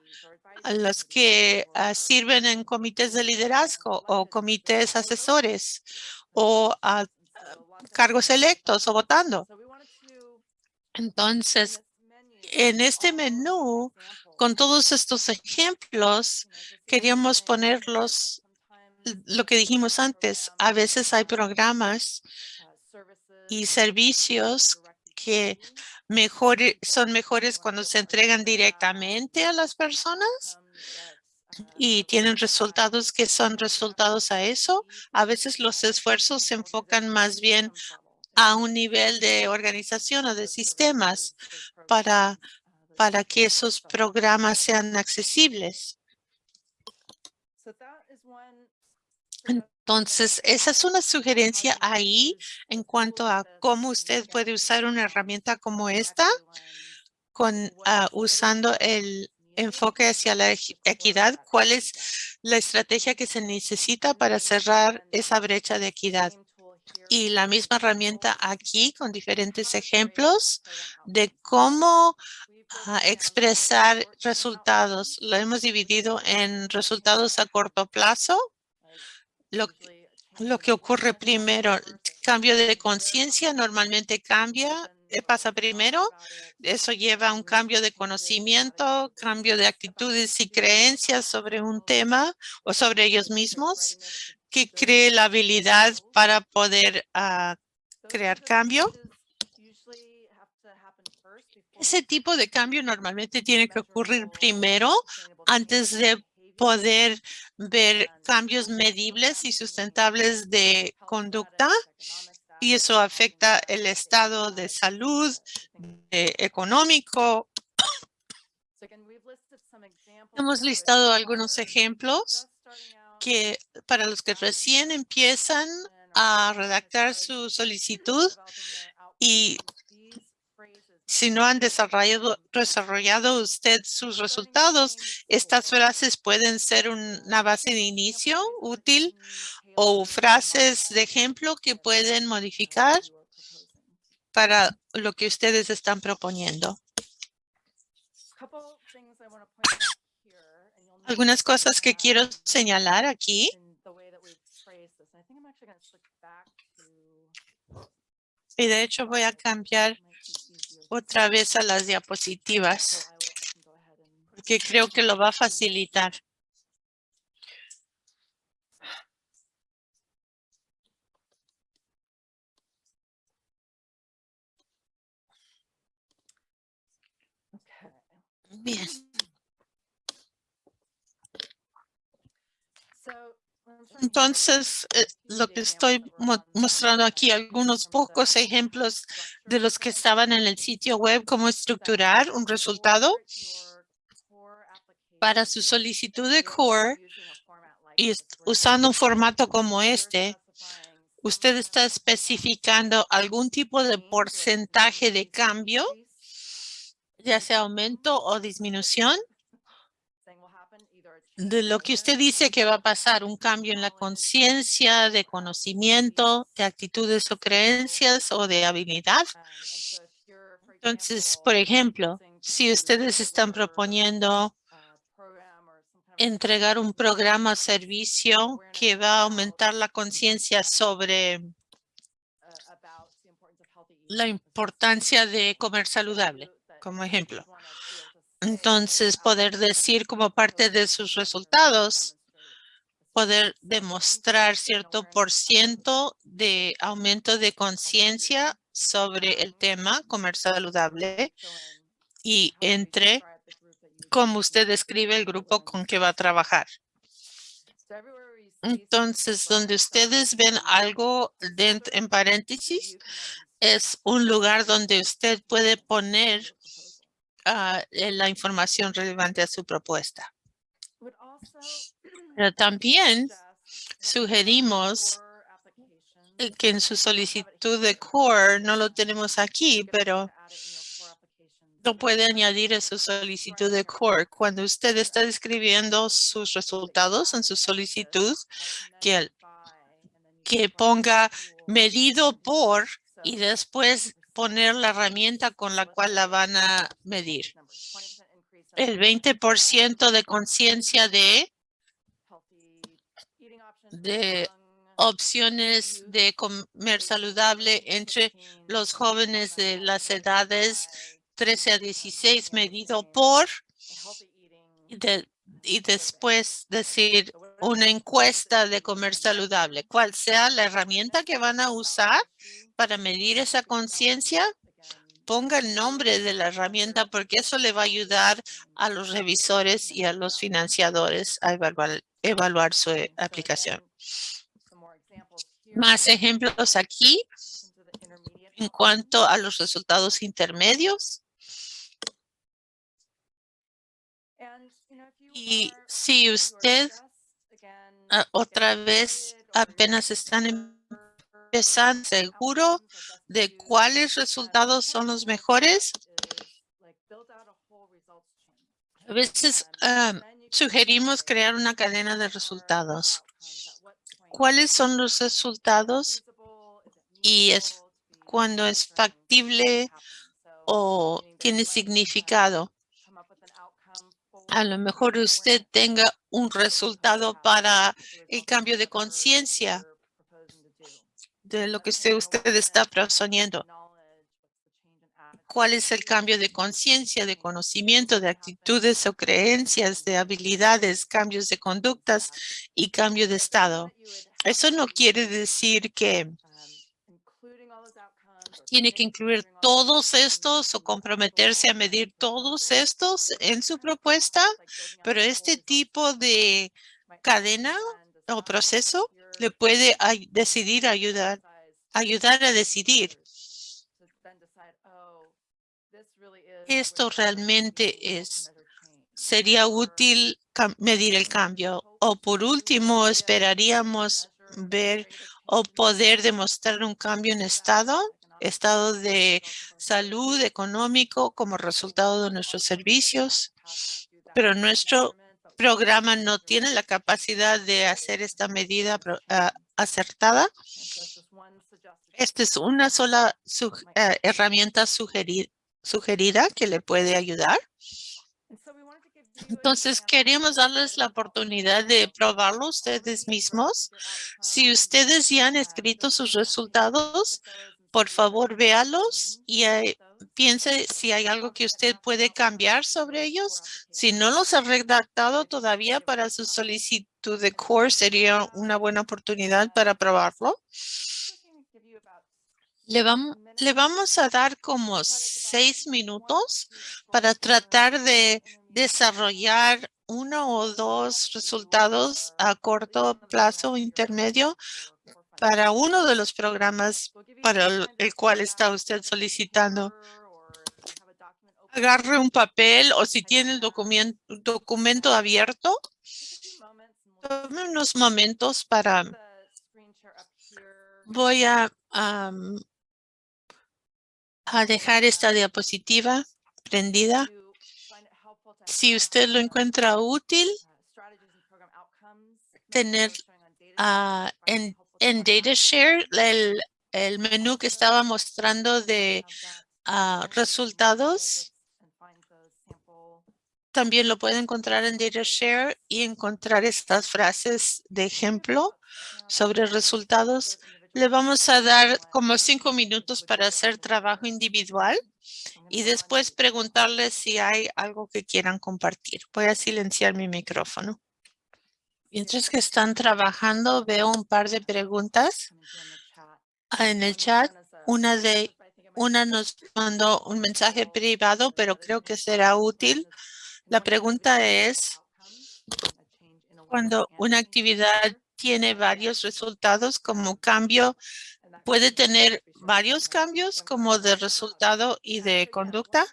a los que ah, sirven en comités de liderazgo o comités asesores o a cargos electos o votando. Entonces, en este menú, con todos estos ejemplos, queríamos ponerlos, lo que dijimos antes, a veces hay programas y servicios que son mejores cuando se entregan directamente a las personas y tienen resultados que son resultados a eso. A veces los esfuerzos se enfocan más bien a un nivel de organización o de sistemas para, para que esos programas sean accesibles. Entonces, esa es una sugerencia ahí en cuanto a cómo usted puede usar una herramienta como esta con ah, usando el enfoque hacia la equidad. ¿Cuál es la estrategia que se necesita para cerrar esa brecha de equidad? Y la misma herramienta aquí con diferentes ejemplos de cómo ah, expresar resultados. Lo hemos dividido en resultados a corto plazo. Lo, lo que ocurre primero, cambio de conciencia normalmente cambia, pasa primero. Eso lleva a un cambio de conocimiento, cambio de actitudes y creencias sobre un tema o sobre ellos mismos que cree la habilidad para poder ah, crear cambio. Ese tipo de cambio normalmente tiene que ocurrir primero antes de poder ver cambios medibles y sustentables de conducta y eso afecta el estado de salud, económico. [coughs] Hemos listado algunos ejemplos que para los que recién empiezan a redactar su solicitud y si no han desarrollado, desarrollado usted sus resultados, estas frases pueden ser una base de inicio útil o frases de ejemplo que pueden modificar para lo que ustedes están proponiendo. Algunas cosas que quiero señalar aquí. Y de hecho voy a cambiar otra vez a las diapositivas porque creo que lo va a facilitar. Bien. Entonces, eh, lo que estoy mo- mostrando aquí, algunos pocos ejemplos de los que estaban en el sitio web, cómo estructurar un resultado para su solicitud de core y usando un formato como este, usted está especificando algún tipo de porcentaje de cambio, ya sea aumento o disminución, de lo que usted dice que va a pasar, un cambio en la conciencia, de conocimiento, de actitudes o creencias o de habilidad. Entonces, por ejemplo, si ustedes están proponiendo entregar un programa o servicio que va a aumentar la conciencia sobre la importancia de comer saludable, como ejemplo. Entonces, poder decir como parte de sus resultados, poder demostrar cierto por ciento de aumento de conciencia sobre el tema comer saludable y entre cómo usted describe el grupo con que va a trabajar. Entonces, donde ustedes ven algo dent- en paréntesis, es un lugar donde usted puede poner eh, la información relevante a su propuesta. [clears throat] Pero también sugerimos que en su solicitud de core, no lo tenemos aquí, pero lo puede añadir a su solicitud de core. Cuando usted está describiendo sus resultados en su solicitud, que, que ponga medido por y después poner la herramienta con la cual la van a medir. El 20% de conciencia de de opciones de comer saludable entre los jóvenes de las edades 13 a 16 medido por de- y después decir una encuesta de comer saludable. Cuál sea la herramienta que van a usar para medir esa conciencia, ponga el nombre de la herramienta porque eso le va a ayudar a los revisores y a los financiadores a evaluar, su eh, aplicación. Más ejemplos aquí en cuanto a los resultados intermedios. Y si usted ah, otra vez apenas están empezando seguro de cuáles resultados son los mejores, a veces ah, sugerimos crear una cadena de resultados. ¿Cuáles son los resultados? Y es cuando es factible o tiene significado. A lo mejor usted tenga un resultado para el cambio de conciencia de lo que usted, usted está proponiendo. ¿Cuál es el cambio de conciencia, de conocimiento, de actitudes o creencias, de habilidades, cambios de conductas y cambio de estado? Eso no quiere decir que tiene que incluir todos estos o comprometerse a medir todos estos en su propuesta, pero este tipo de cadena o proceso le puede decidir ayudar, ayudar a decidir. Esto realmente es, sería útil medir el cambio. O por último, esperaríamos ver o poder demostrar un cambio en estado, estado de salud económico como resultado de nuestros servicios. Pero nuestro programa no tiene la capacidad de hacer esta medida ah, acertada. Esta es una sola eh, herramienta sugerida que le puede ayudar. Entonces, queríamos darles la oportunidad de probarlo ustedes mismos. Si ustedes ya han escrito sus resultados, por favor, véalos y eh, piense si hay algo que usted puede cambiar sobre ellos. Si no los ha redactado todavía para su solicitud de core, sería una buena oportunidad para probarlo. Le, vam- le vamos a dar como seis minutos para tratar de desarrollar uno o dos resultados a corto plazo o intermedio para uno de los programas para el, cual está usted solicitando. Agarre un papel o si tiene el documento, documento abierto, tome unos momentos para... Voy a, am, a dejar esta diapositiva prendida. Si usted lo encuentra útil, tener ah, en, en DataShare el, el menú que estaba mostrando de ah, resultados, también lo puede encontrar en DataShare y encontrar estas frases de ejemplo sobre resultados. Le vamos a dar como cinco minutos para hacer trabajo individual y después preguntarles si hay algo que quieran compartir. Voy a silenciar mi micrófono. Mientras que están trabajando, veo un par de preguntas ah, en el chat. Una de una nos mandó un mensaje privado, pero creo que será útil. La pregunta es, cuando una actividad tiene varios resultados como cambio, puede tener varios cambios como de resultado y de conducta.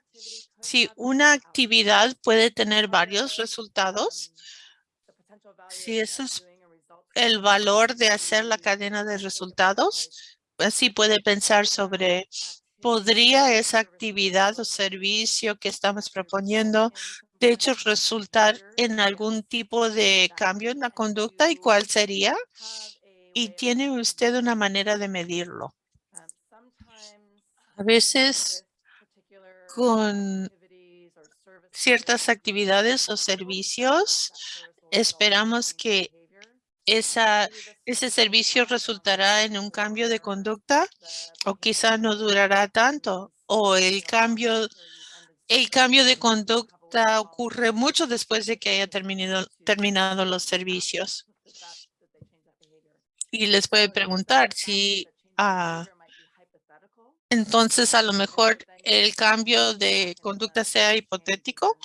Si una actividad puede tener varios resultados, si eso es el valor de hacer la cadena de resultados, así puede pensar sobre ¿podría esa actividad o servicio que estamos proponiendo de hecho resultar en algún tipo de cambio en la conducta y cuál sería? Y tiene usted una manera de medirlo. A veces con ciertas actividades o servicios esperamos que esa, ese servicio resultará en un cambio de conducta o quizá no durará tanto o el cambio, el cambio de conducta ocurre mucho después de que haya terminado, terminado los servicios. Y les puede preguntar si ah, entonces a lo mejor el cambio de conducta sea hipotético.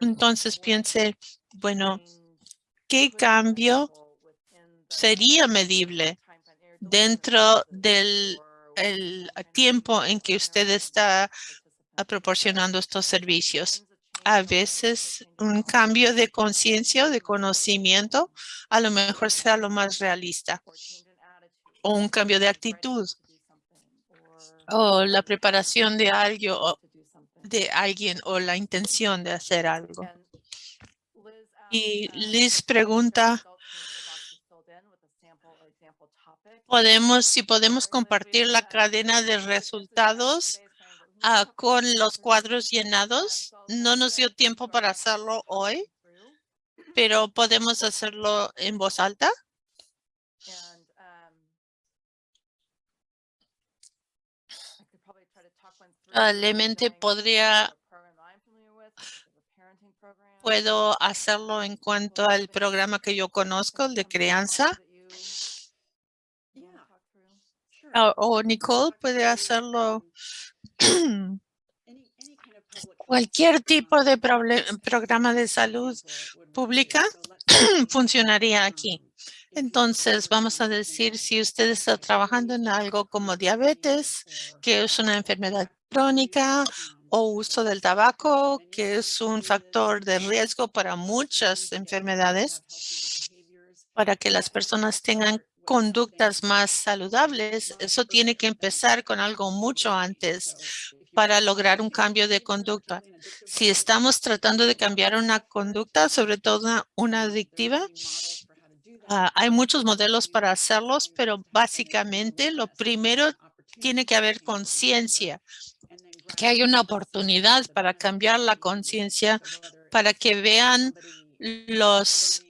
Entonces piense, bueno, ¿qué cambio sería medible dentro del el tiempo en que usted está proporcionando estos servicios? A veces un cambio de conciencia o de conocimiento a lo mejor sea lo más realista. O un cambio de actitud. O la preparación de algo de alguien o la intención de hacer algo. Y Liz pregunta, podemos, si podemos compartir la cadena de resultados ah, con los cuadros llenados. No nos dio tiempo para hacerlo hoy, pero podemos hacerlo en voz alta. Probablemente podría puedo hacerlo en cuanto al programa que yo conozco, el de crianza. O, o Nicole puede hacerlo [clears throat] cualquier tipo de programa de salud pública [clears throat] funcionaría aquí. Entonces, vamos a decir si usted está trabajando en algo como diabetes, que es una enfermedad crónica, o uso del tabaco, que es un factor de riesgo para muchas enfermedades, para que las personas tengan conductas más saludables. Eso tiene que empezar con algo mucho antes para lograr un cambio de conducta. Si estamos tratando de cambiar una conducta, sobre todo una, adictiva, ah, hay muchos modelos para hacerlos, pero básicamente lo primero tiene que haber conciencia que hay una oportunidad para cambiar la conciencia, para que vean los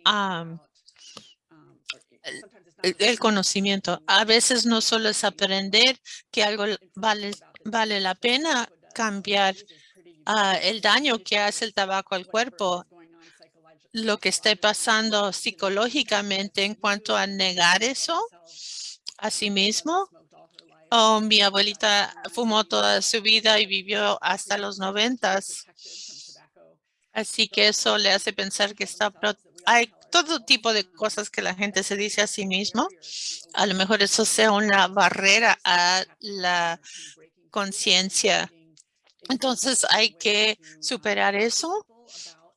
el, conocimiento. A veces no solo es aprender que algo vale, vale la pena cambiar ah, el daño que hace el tabaco al cuerpo, lo que esté pasando psicológicamente en cuanto a negar eso a sí mismo Oh, mi abuelita fumó toda su vida y vivió hasta los noventas. Así que eso le hace pensar que está... Hay todo tipo de cosas que la gente se dice a sí mismo. A lo mejor eso sea una barrera a la conciencia. Entonces hay que superar eso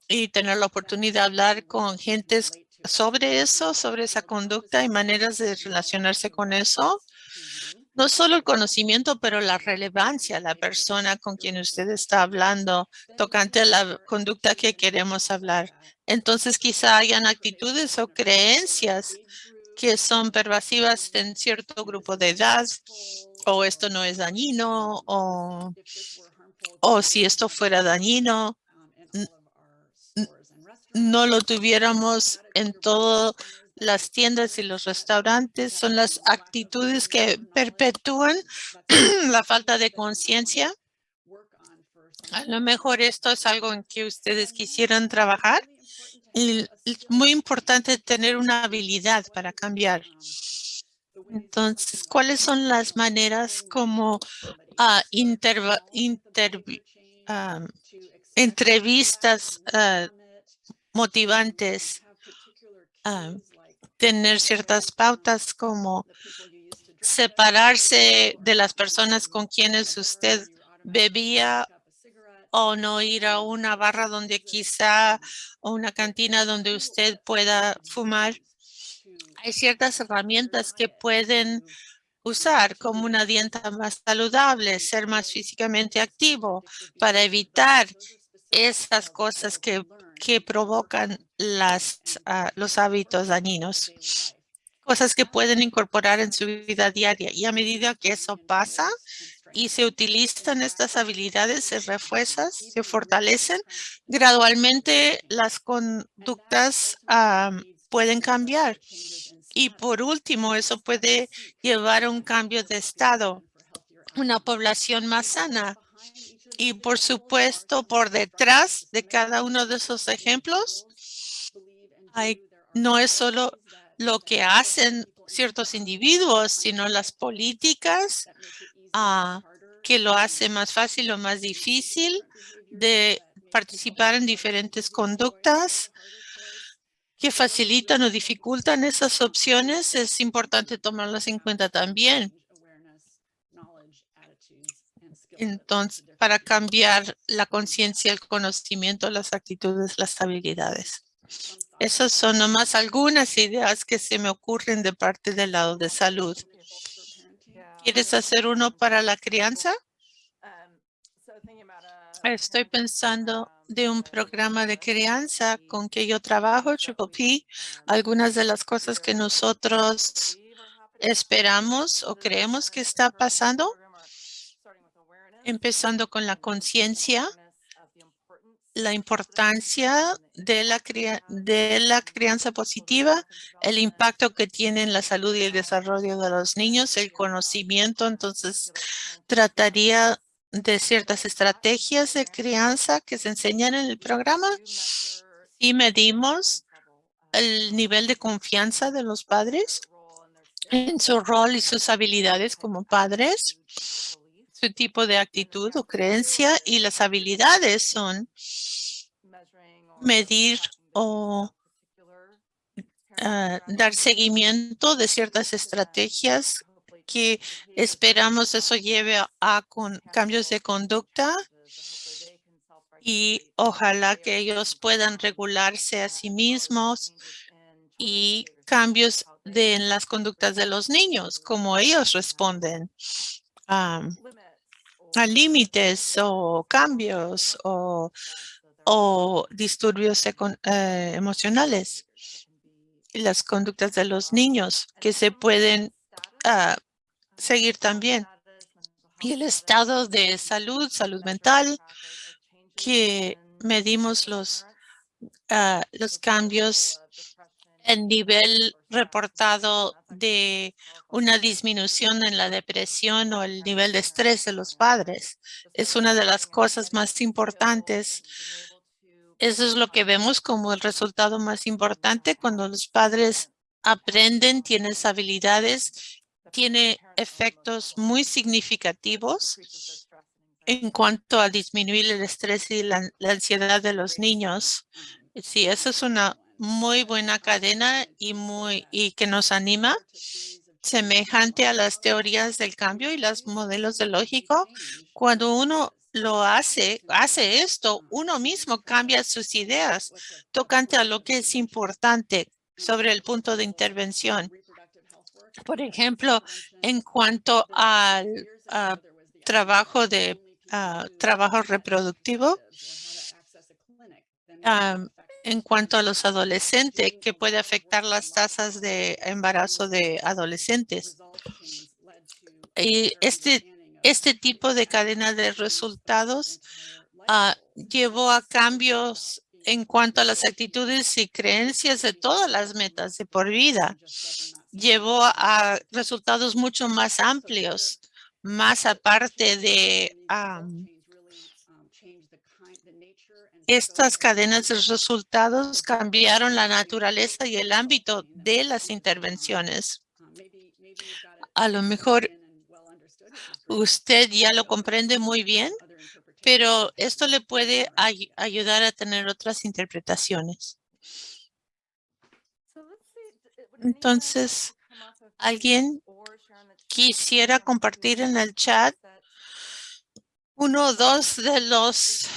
y tener la oportunidad de hablar con gentes sobre eso, sobre esa conducta y maneras de relacionarse con eso. No solo el conocimiento, pero la relevancia, la persona con quien usted está hablando, tocante a la conducta que queremos hablar. Entonces quizá hayan actitudes o creencias que son pervasivas en cierto grupo de edad, o esto no es dañino, o, o si esto fuera dañino, no lo tuviéramos en todas las tiendas y los restaurantes. Son las actitudes que perpetúan [clears throat] la falta de conciencia. A lo mejor esto es algo en que ustedes quisieran trabajar. Y es muy importante tener una habilidad para cambiar. Entonces, ¿cuáles son las maneras como ah, interva- intervi- am, entrevistas ah, motivantes, ah, tener ciertas pautas como separarse de las personas con quienes usted bebía o no ir a una barra donde quizá o una cantina donde usted pueda fumar. Hay ciertas herramientas que pueden usar como una dieta más saludable, ser más físicamente activo para evitar esas cosas que, que provocan las, ah, los hábitos dañinos. Cosas que pueden incorporar en su vida diaria. Y a medida que eso pasa y se utilizan estas habilidades, se refuerzan, se fortalecen, gradualmente las conductas ah, pueden cambiar. Y por último, eso puede llevar a un cambio de estado, una población más sana. Y por supuesto, por detrás de cada uno de esos ejemplos, hay, no es solo lo que hacen ciertos individuos, sino las políticas ah, que lo hace más fácil o más difícil de participar en diferentes conductas que facilitan o dificultan esas opciones, es importante tomarlas en cuenta también. Entonces, para cambiar la conciencia, el conocimiento, las actitudes, las habilidades. Esas son nomás algunas ideas que se me ocurren de parte del lado de salud. ¿Quieres hacer uno para la crianza? Estoy pensando de un programa de crianza con que yo trabajo, Triple P. Algunas de las cosas que nosotros esperamos o creemos que está pasando, empezando con la conciencia, la importancia de la, cria- de la crianza positiva, el impacto que tiene en la salud y el desarrollo de los niños, el conocimiento. Entonces, trataría de ciertas estrategias de crianza que se enseñan en el programa y medimos el nivel de confianza de los padres en su rol y sus habilidades como padres, su tipo de actitud o creencia y las habilidades son medir o ah, dar seguimiento de ciertas estrategias que esperamos eso lleve a, con cambios de conducta y ojalá que ellos puedan regularse a sí mismos y cambios de en las conductas de los niños, como ellos responden límites o cambios o, o disturbios eh, emocionales. Las conductas de los niños que se pueden ah, seguir también. Y el estado de salud, salud mental, que medimos los, ah, los cambios el nivel reportado de una disminución en la depresión o el nivel de estrés de los padres. Es una de las cosas más importantes. Eso es lo que vemos como el resultado más importante cuando los padres aprenden, tienen habilidades, tiene efectos muy significativos en cuanto a disminuir el estrés y la, ansiedad de los niños. Sí, esa es una muy buena cadena y muy y que nos anima, semejante a las teorías del cambio y los modelos de lógico. Cuando uno lo hace, hace esto, uno mismo cambia sus ideas tocante a lo que es importante sobre el punto de intervención. Por ejemplo, en cuanto al trabajo de ah, trabajo reproductivo, en cuanto a los adolescentes, que puede afectar las tasas de embarazo de adolescentes. Y este, este tipo de cadena de resultados ah, llevó a cambios en cuanto a las actitudes y creencias de todas las metas de por vida. Llevó a resultados mucho más amplios, más aparte de am, estas cadenas de resultados cambiaron la naturaleza y el ámbito de las intervenciones. A lo mejor usted ya lo comprende muy bien, pero esto le puede ay- ayudar a tener otras interpretaciones. Entonces, ¿alguien quisiera compartir en el chat uno o dos de los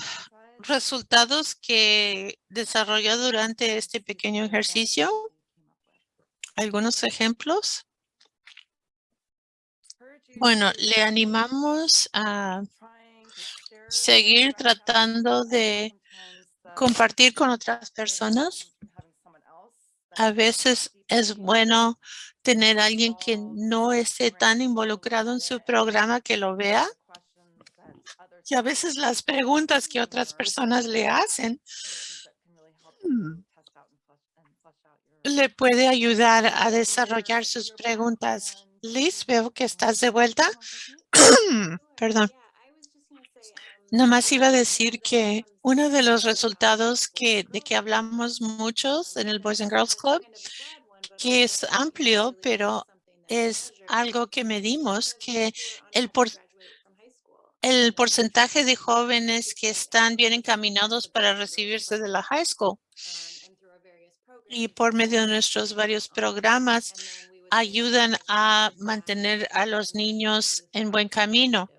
resultados que desarrolló durante este pequeño ejercicio? ¿Algunos ejemplos? Bueno, le animamos a seguir tratando de compartir con otras personas. A veces es bueno tener alguien que no esté tan involucrado en su programa que lo vea. Y a veces las preguntas que otras personas le hacen mm, le puede ayudar a desarrollar sus preguntas. Liz, veo que estás de vuelta. [clears throat] Perdón. Nomás iba a decir que uno de los resultados que, de que hablamos muchos en el Boys and Girls Club, que es amplio, pero es algo que medimos, que el, por, el porcentaje de jóvenes que están bien encaminados para recibirse de la high school y por medio de nuestros varios programas ayudan a mantener a los niños en buen camino.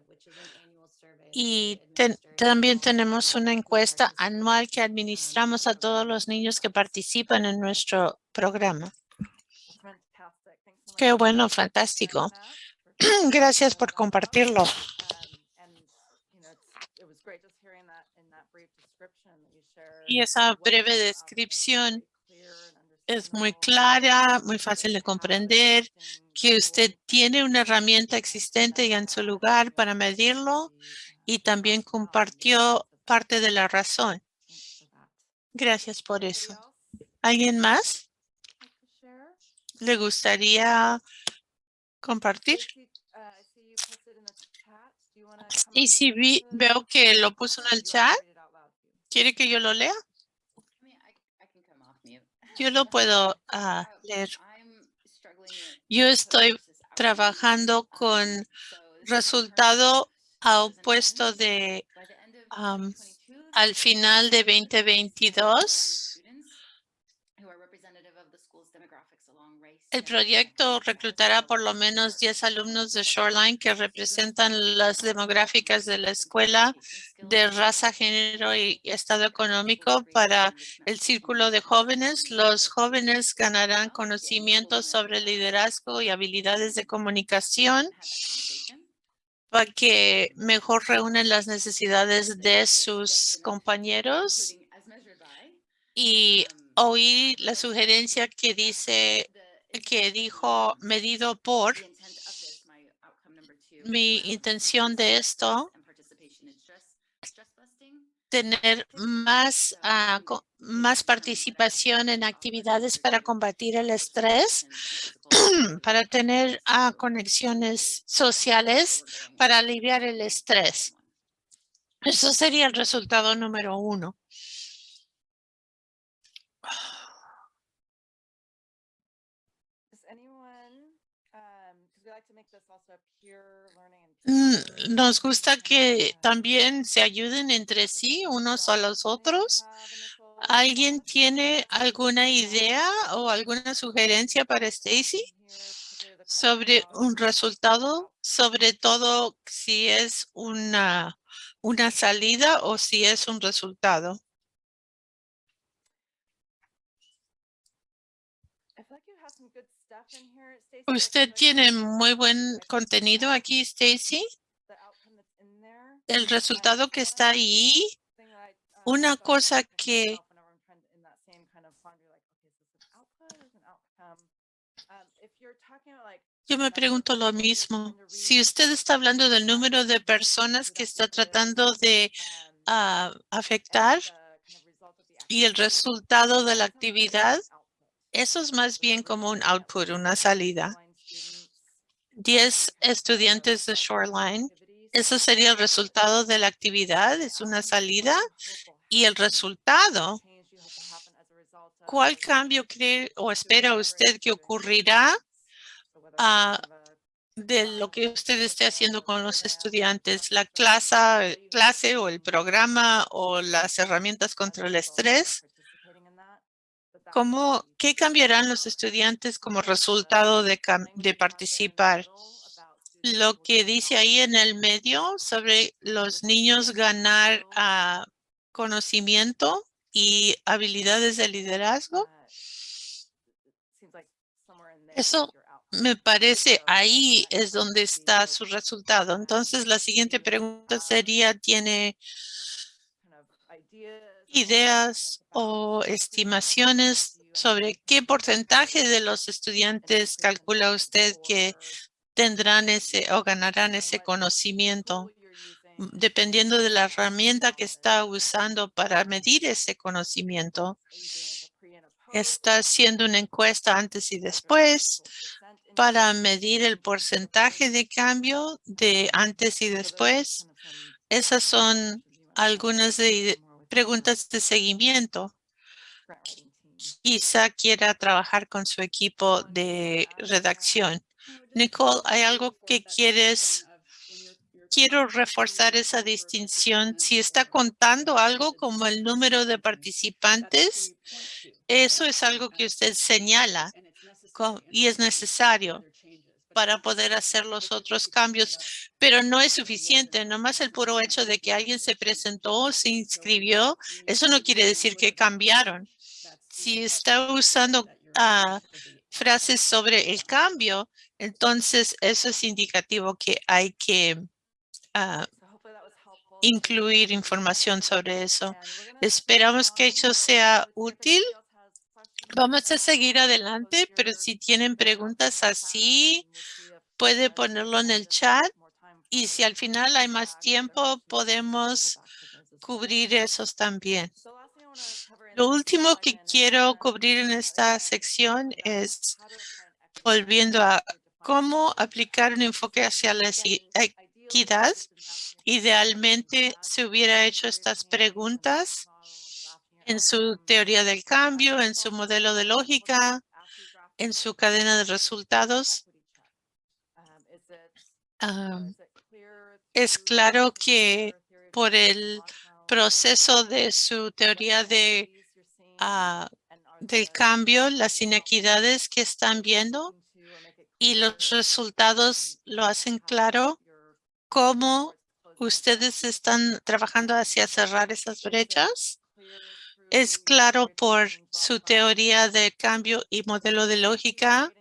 Y ten- también tenemos una encuesta anual que administramos a todos los niños que participan en nuestro programa. Qué bueno, fantástico. [clears throat] Gracias por compartirlo. Y esa breve descripción es muy clara, muy fácil de comprender, que usted tiene una herramienta existente ya en su lugar para medirlo y también compartió parte de la razón. Gracias por eso. ¿Alguien más le gustaría compartir? Y si veo que lo puso en el chat, ¿quiere que yo lo lea? Yo lo puedo ah, leer. Yo estoy trabajando con resultado opuesto de am, al final de 2022. El proyecto reclutará por lo menos 10 alumnos de Shoreline que representan las demográficas de la escuela de raza, género y estado económico para el círculo de jóvenes. Los jóvenes ganarán conocimientos sobre liderazgo y habilidades de comunicación para que mejor reúnen las necesidades de sus compañeros y oí la sugerencia que dice que dijo medido por mi intención de esto tener más co- más participación en actividades para combatir el estrés [clears throat] para tener ah, conexiones sociales para aliviar el estrés eso sería el resultado número uno Nos gusta que también se ayuden entre sí, unos a los otros. ¿Alguien tiene alguna idea o alguna sugerencia para Stacy sobre un resultado? [laughs] Sobre todo si es una, una salida o si es un resultado. Usted tiene muy buen contenido aquí, Stacy. El resultado que está ahí, una cosa que yo me pregunto lo mismo. Si usted está hablando del número de personas que está tratando de ah, afectar y el resultado de la actividad, eso es más bien como un output, una salida. 10 estudiantes de Shoreline, eso sería el resultado de la actividad, es una salida. Y el resultado, ¿cuál cambio cree o espera usted que ocurrirá ah, de lo que usted esté haciendo con los estudiantes? ¿La clase, clase o el programa o las herramientas contra el estrés? ¿Cómo, ¿Qué cambiarán los estudiantes como resultado de, participar? Lo que dice ahí en el medio sobre los niños ganar ah, conocimiento y habilidades de liderazgo. Eso me parece ahí es donde está su resultado. Entonces, la siguiente pregunta sería, ¿tiene ideas o estimaciones sobre qué porcentaje de los estudiantes calcula usted que tendrán ese o ganarán ese conocimiento? Dependiendo de la herramienta que está usando para medir ese conocimiento. Está haciendo una encuesta antes y después para medir el porcentaje de cambio de antes y después. Esas son algunas de preguntas de seguimiento. Quizá quiera trabajar con su equipo de redacción. Nicole, ¿hay algo que quieres? Quiero reforzar esa distinción. Si está contando algo como el número de participantes, eso es algo que usted señala y es necesario para poder hacer los otros cambios, pero no es suficiente. Nomás el puro hecho de que alguien se presentó, se inscribió, eso no quiere decir que cambiaron. Si está usando ah, frases sobre el cambio, entonces eso es indicativo que hay que ah, incluir información sobre eso. Esperamos que eso sea útil. Vamos a seguir adelante, pero si tienen preguntas así, puede ponerlo en el chat. Y si al final hay más tiempo, podemos cubrir esos también. Lo último que quiero cubrir en esta sección es volviendo a cómo aplicar un enfoque hacia la equidad. Idealmente se hubiera hecho estas preguntas en su teoría del cambio, en su modelo de lógica, en su cadena de resultados. es claro que por el proceso de su teoría de, ah, del cambio, las inequidades que están viendo y los resultados lo hacen claro cómo ustedes están trabajando hacia cerrar esas brechas es claro por su teoría de cambio y modelo de lógica.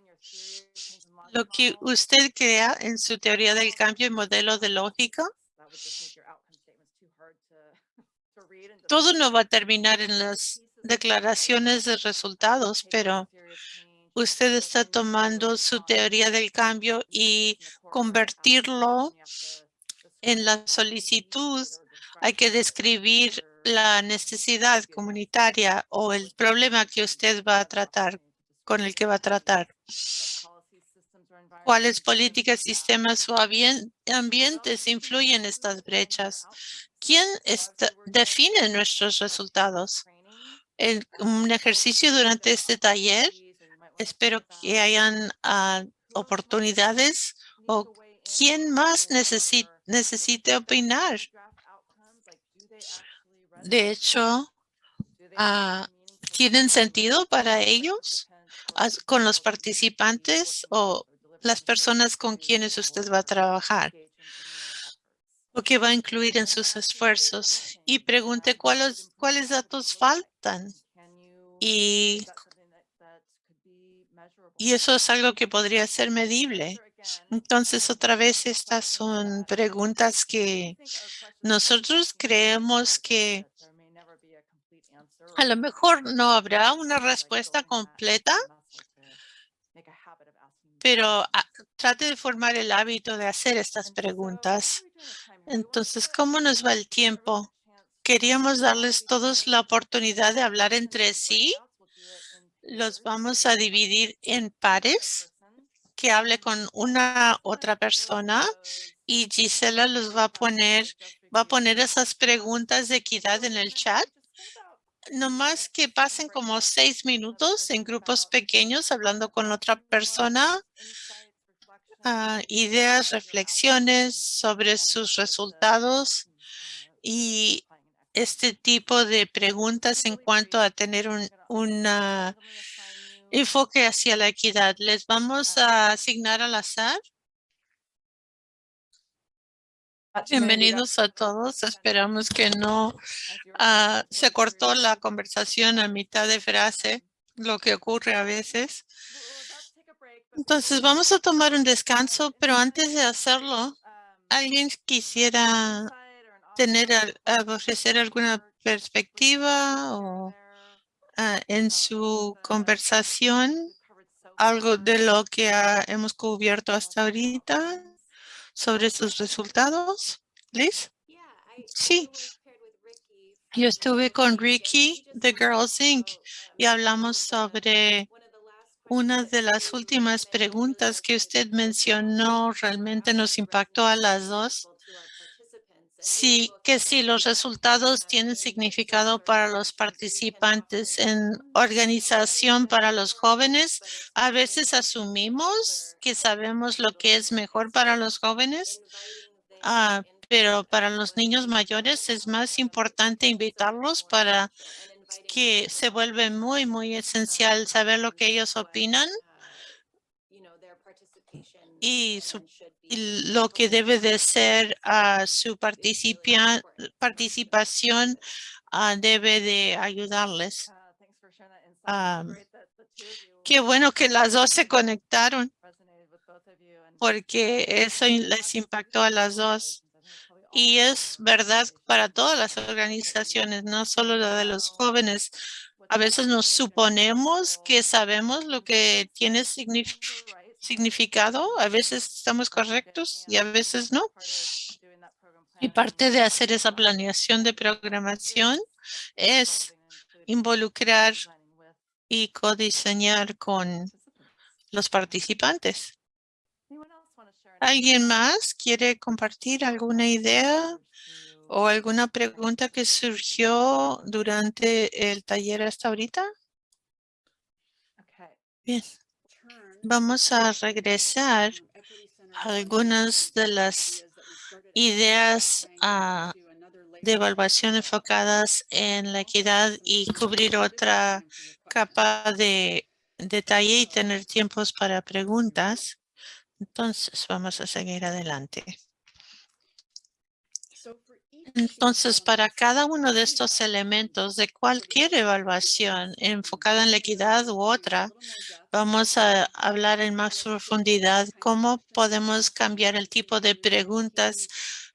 Lo que usted crea en su teoría del cambio y modelo de lógica, todo no va a terminar en las declaraciones de resultados, pero usted está tomando su teoría del cambio y convertirlo en la solicitud. Hay que describir la necesidad comunitaria o el problema que usted va a tratar, con el que va a tratar. ¿Cuáles políticas, sistemas o ambientes influyen estas brechas? ¿Quién define nuestros resultados? En un ejercicio durante este taller, espero que hayan ah, oportunidades o quién más necesi- necesite opinar. De hecho, ah, ¿tienen sentido para ellos con los participantes o las personas con quienes usted va a trabajar? o que va a incluir en sus esfuerzos y pregunte cuáles, cuáles datos faltan. Y, y eso es algo que podría ser medible. Entonces, otra vez, estas son preguntas que nosotros creemos que a lo mejor no habrá una respuesta completa, pero ah, trate de formar el hábito de hacer estas preguntas. Entonces, ¿cómo nos va el tiempo? Queríamos darles todos la oportunidad de hablar entre sí. Los vamos a dividir en pares que hable con una otra persona y Gisela los va a poner, va a poner esas preguntas de equidad en el chat. No más que pasen como seis minutos en grupos pequeños hablando con otra persona ah, ideas, reflexiones sobre sus resultados y este tipo de preguntas en cuanto a tener un enfoque hacia la equidad. Les vamos a asignar al azar. Bienvenidos a todos. Esperamos que no ah, se cortó la conversación a mitad de frase, lo que ocurre a veces. Entonces vamos a tomar un descanso, pero antes de hacerlo, ¿alguien quisiera tener, ofrecer alguna perspectiva o ah, en su conversación algo de lo que hemos cubierto hasta ahorita sobre sus resultados? Liz? Sí. Yo estuve con Ricky de Girls Inc. y hablamos sobre una de las últimas preguntas que usted mencionó realmente nos impactó a las dos. Sí, que si los resultados tienen significado para los participantes en organización para los jóvenes, a veces asumimos que sabemos lo que es mejor para los jóvenes, ah, pero para los niños mayores es más importante invitarlos para que se vuelve muy, muy esencial saber lo que ellos opinan y su lo que debe de ser ah, su participación ah, debe de ayudarles. Ah, Qué bueno que las dos se conectaron porque eso les impactó a las dos. Y es verdad para todas las organizaciones, no solo la de los jóvenes. A veces nos suponemos que sabemos lo que tiene signif- significado. A veces estamos correctos y a veces no. Y parte de hacer esa planeación de programación es involucrar y codiseñar con los participantes. ¿Alguien más quiere compartir alguna idea o alguna pregunta que surgió durante el taller hasta ahorita? Bien, vamos a regresar a algunas de las ideas ah, de evaluación enfocadas en la equidad y cubrir otra capa de detalle y tener tiempos para preguntas. Entonces, vamos a seguir adelante. Entonces, para cada uno de estos elementos de cualquier evaluación enfocada en la equidad u otra, vamos a hablar en más profundidad cómo podemos cambiar el tipo de preguntas,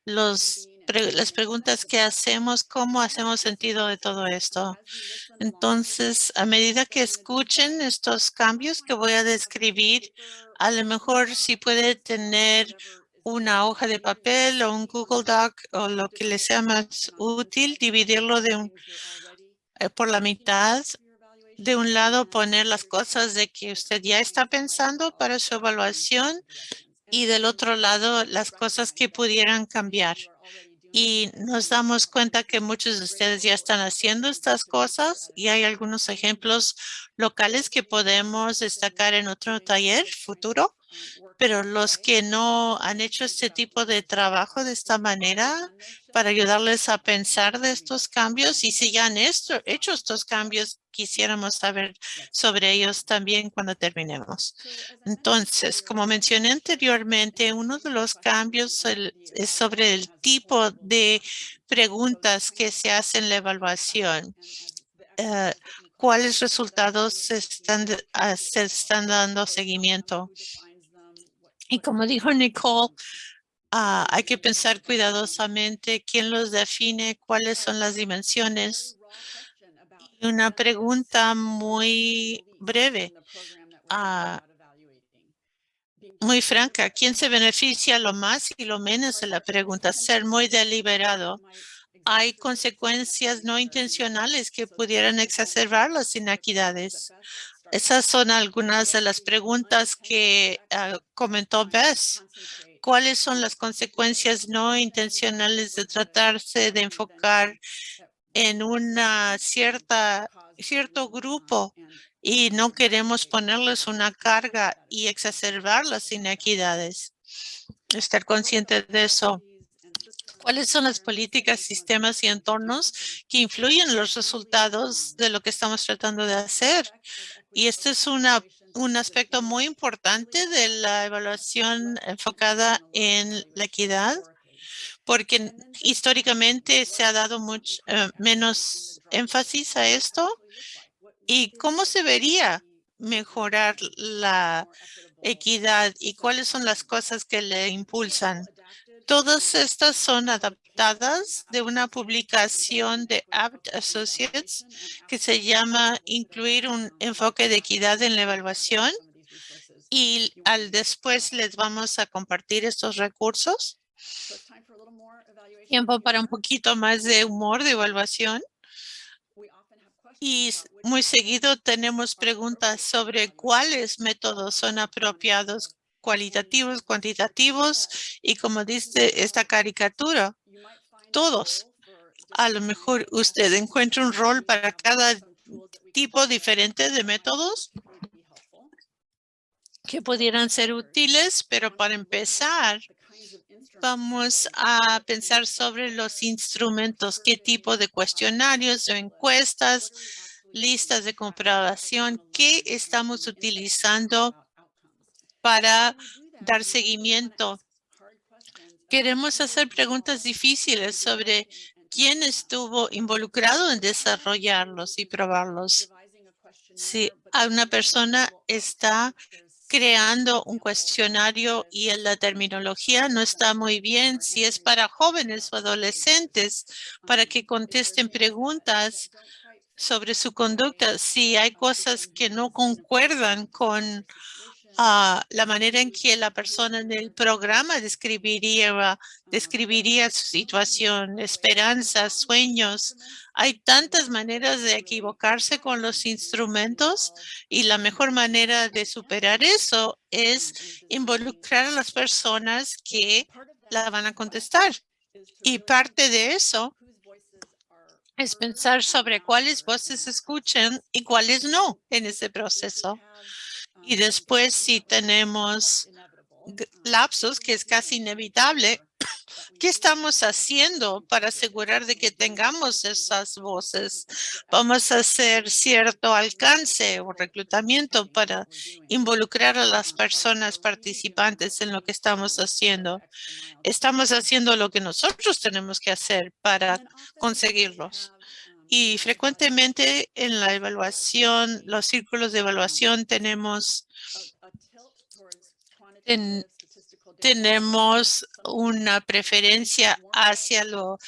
los, las preguntas que hacemos, cómo hacemos sentido de todo esto. Entonces, a medida que escuchen estos cambios que voy a describir, a lo mejor si puede tener una hoja de papel o un Google Doc o lo que le sea más útil, dividirlo de un, eh, por la mitad. De un lado, poner las cosas de que usted ya está pensando para su evaluación y del otro lado, las cosas que pudieran cambiar. Y nos damos cuenta que muchos de ustedes ya están haciendo estas cosas y hay algunos ejemplos locales que podemos destacar en otro taller futuro. Pero los que no han hecho este tipo de trabajo de esta manera para ayudarles a pensar de estos cambios y si ya han esto, hecho estos cambios, quisiéramos saber sobre ellos también cuando terminemos. Entonces, como mencioné anteriormente, uno de los cambios es sobre el tipo de preguntas que se hacen en la evaluación. Eh, ¿Cuáles resultados se están, ah, se están dando seguimiento? Y como dijo Nicole, ah, hay que pensar cuidadosamente quién los define, cuáles son las dimensiones. Y una pregunta muy breve, ah, muy franca. ¿Quién se beneficia lo más y lo menos de la pregunta? Ser muy deliberado. Hay consecuencias no intencionales que pudieran exacerbar las inequidades. Esas son algunas de las preguntas que ah, comentó Bess. ¿Cuáles son las consecuencias no intencionales de tratarse de enfocar en una cierta cierto grupo y no queremos ponerles una carga y exacerbar las inequidades? Estar consciente de eso. ¿Cuáles son las políticas, sistemas y entornos que influyen en los resultados de lo que estamos tratando de hacer? Y este es un aspecto muy importante de la evaluación enfocada en la equidad, porque históricamente se ha dado mucho eh, menos énfasis a esto. ¿Y cómo se vería mejorar la equidad y cuáles son las cosas que le impulsan? Todas estas son adaptadas de una publicación de Abt Associates que se llama Incluir un enfoque de equidad en la evaluación. Y al después les vamos a compartir estos recursos. Tiempo para un poquito más de humor de evaluación. Y muy seguido tenemos preguntas sobre cuáles métodos son apropiados cualitativos, cuantitativos y como dice esta caricatura, todos. A lo mejor usted encuentra un rol para cada tipo diferente de métodos que pudieran ser útiles, pero para empezar, vamos a pensar sobre los instrumentos, qué tipo de cuestionarios o encuestas, listas de comprobación, qué estamos utilizando para dar seguimiento. Queremos hacer preguntas difíciles sobre quién estuvo involucrado en desarrollarlos y probarlos. Si una persona está creando un cuestionario y en la terminología no está muy bien, si es para jóvenes o adolescentes, para que contesten preguntas sobre su conducta, si hay cosas que no concuerdan con la manera en que la persona en el programa describiría, describiría su situación, esperanzas, sueños. Hay tantas maneras de equivocarse con los instrumentos y la mejor manera de superar eso es involucrar a las personas que la van a contestar. Y parte de eso es pensar sobre cuáles voces escuchan y cuáles no en ese proceso. Y después si tenemos lapsos, que es casi inevitable, ¿qué estamos haciendo para asegurar de que tengamos esas voces? Vamos a hacer cierto alcance o reclutamiento para involucrar a las personas participantes en lo que estamos haciendo. Estamos haciendo lo que nosotros tenemos que hacer para conseguirlos. Y frecuentemente en la evaluación, los círculos de evaluación tenemos, tenemos una preferencia hacia lo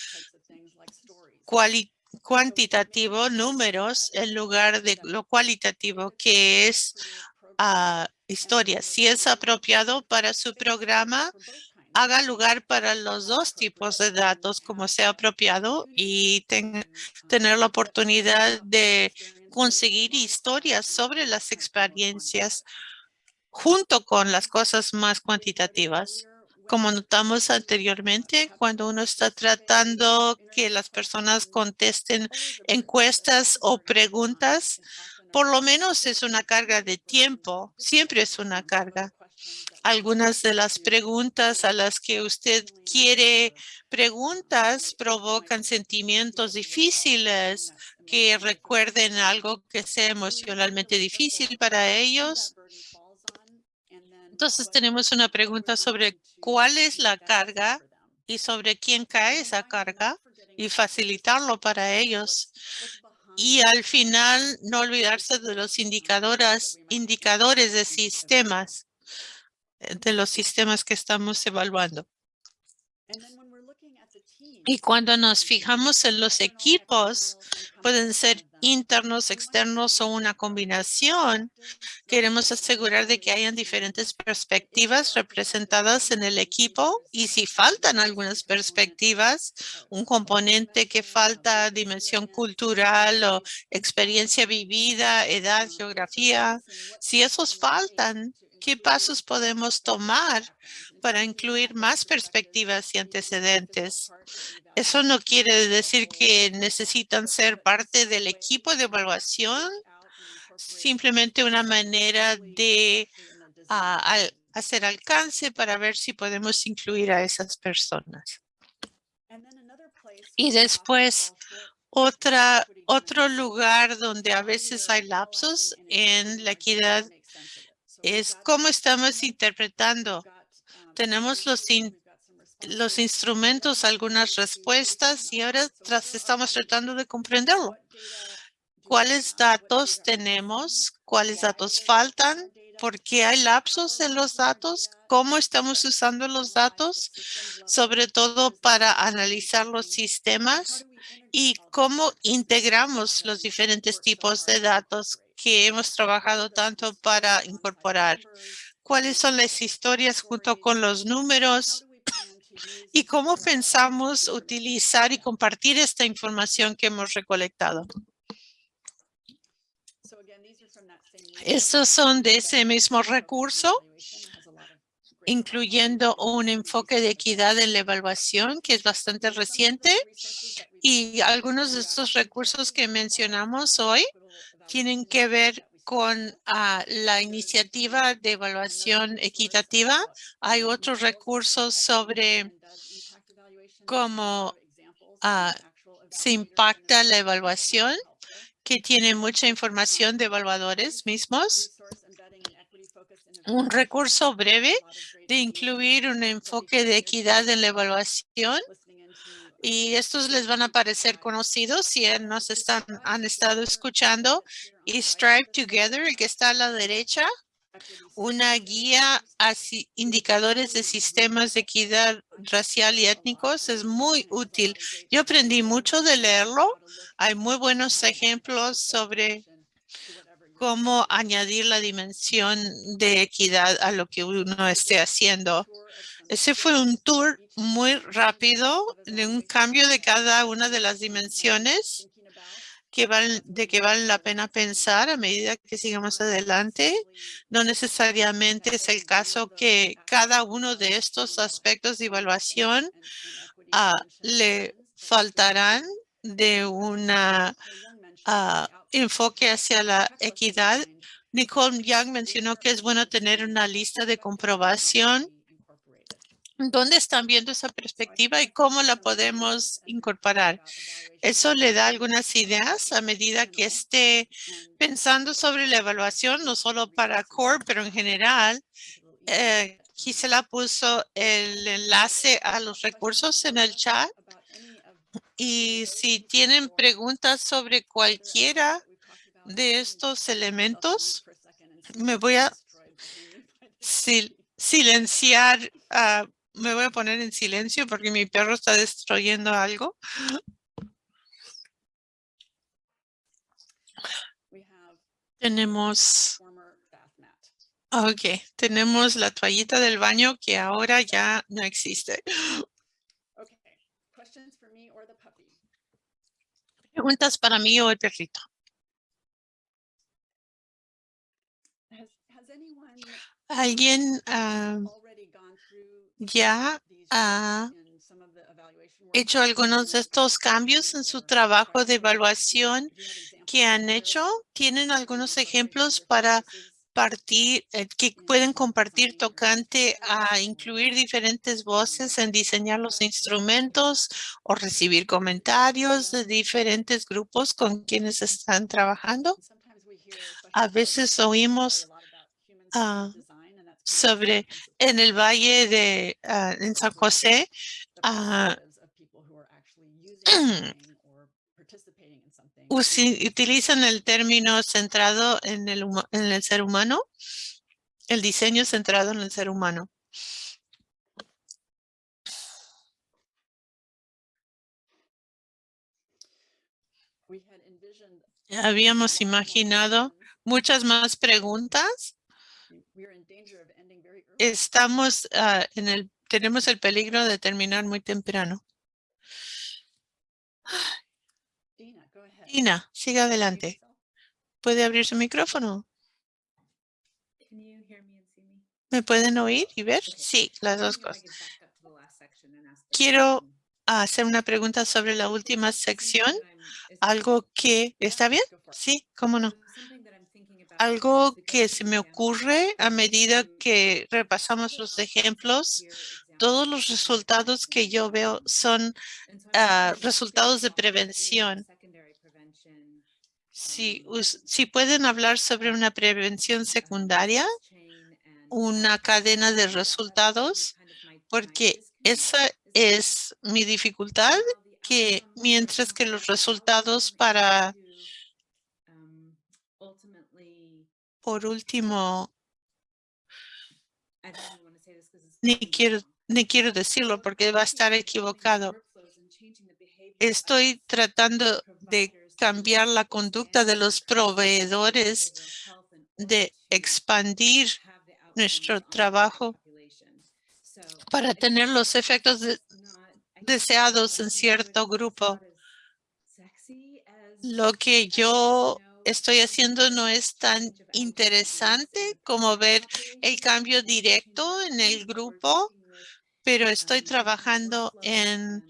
cuantitativo, números, en lugar de lo cualitativo, que es uh, historia. Si es apropiado para su programa, haga lugar para los dos tipos de datos como sea apropiado y tener la oportunidad de conseguir historias sobre las experiencias junto con las cosas más cuantitativas. Como notamos anteriormente, cuando uno está tratando que las personas contesten encuestas o preguntas, por lo menos es una carga de tiempo, siempre es una carga. Algunas de las preguntas a las que usted quiere preguntas provocan sentimientos difíciles que recuerden algo que sea emocionalmente difícil para ellos. Entonces tenemos una pregunta sobre cuál es la carga y sobre quién cae esa carga y facilitarlo para ellos. Y al final no olvidarse de los indicadores, indicadores de sistemas, de los sistemas que estamos evaluando. Y cuando nos fijamos en los equipos, pueden ser internos, externos o una combinación. Queremos asegurar de que hayan diferentes perspectivas representadas en el equipo y si faltan algunas perspectivas, un componente que falta, dimensión cultural o experiencia vivida, edad, geografía, si esos faltan, ¿qué pasos podemos tomar para incluir más perspectivas y antecedentes? Eso no quiere decir que necesitan ser parte del equipo de evaluación, simplemente una manera de ah, hacer alcance para ver si podemos incluir a esas personas. Y después, otra, otro lugar donde a veces hay lapsos en la equidad es cómo estamos interpretando. Tenemos los, los instrumentos, algunas respuestas y ahora estamos tratando de comprenderlo. ¿Cuáles datos tenemos? ¿Cuáles datos faltan? ¿Por qué hay lapsos en los datos? ¿Cómo estamos usando los datos? Sobre todo para analizar los sistemas y cómo integramos los diferentes tipos de datos que hemos trabajado tanto para incorporar. ¿Cuáles son las historias junto con los números? ¿Y cómo pensamos utilizar y compartir esta información que hemos recolectado? Estos son de ese mismo recurso, incluyendo un enfoque de equidad en la evaluación, que es bastante reciente. Y algunos de estos recursos que mencionamos hoy tienen que ver con ah, la iniciativa de evaluación equitativa. Hay otros recursos sobre cómo ah, se impacta la evaluación, que tiene mucha información de evaluadores mismos. Un recurso breve de incluir un enfoque de equidad en la evaluación y estos les van a parecer conocidos si nos están, han estado escuchando. Y Strive Together, el que está a la derecha, una guía a indicadores de sistemas de equidad racial y étnicos es muy útil. Yo aprendí mucho de leerlo. Hay muy buenos ejemplos sobre cómo añadir la dimensión de equidad a lo que uno esté haciendo. Ese fue un tour muy rápido de un cambio de cada una de las dimensiones que de que vale la pena pensar a medida que sigamos adelante. No necesariamente es el caso que cada uno de estos aspectos de evaluación ah, le faltarán de un ah, enfoque hacia la equidad. Nicole Young mencionó que es bueno tener una lista de comprobación ¿Dónde están viendo esa perspectiva y cómo la podemos incorporar? Eso le da algunas ideas a medida que esté pensando sobre la evaluación, no solo para CORE, pero en general. Eh, Gisela puso el enlace a los recursos en el chat. Y si tienen preguntas sobre cualquiera de estos elementos, me voy a silenciar uh, me voy a poner en silencio porque mi perro está destruyendo algo. Tenemos... Ok, tenemos la toallita del baño que ahora ya no existe. Preguntas para mí o el perrito. ¿Alguien ah, ya ha hecho algunos de estos cambios en su trabajo de evaluación que han hecho? ¿Tienen algunos ejemplos para compartir, eh, que pueden compartir tocante a incluir diferentes voces en diseñar los instrumentos o recibir comentarios de diferentes grupos con quienes están trabajando. A veces oímos ah, sobre en el valle de ah, en San José usi- [clears throat] utilizan el término centrado en el, huma- en el ser humano, el diseño centrado en el ser humano. Habíamos imaginado muchas más preguntas. Estamos ah, en el, tenemos el peligro de terminar muy temprano. Tina, siga adelante. ¿Puede abrir su micrófono? ¿Me pueden oír y ver? Sí, las dos cosas. Quiero hacer una pregunta sobre la última sección. Algo que, ¿está bien? Sí, cómo no. Algo que se me ocurre a medida que repasamos los ejemplos, todos los resultados que yo veo son ah, resultados de prevención. Si, si pueden hablar sobre una prevención secundaria, una cadena de resultados, porque esa es mi dificultad, que mientras que los resultados para, por último, ni quiero, ni quiero decirlo porque va a estar equivocado. Estoy tratando de cambiar la conducta de los proveedores, de expandir nuestro trabajo para tener los efectos de- deseados en cierto grupo. Lo que yo estoy haciendo no es tan interesante como ver el cambio directo en el grupo, pero estoy trabajando en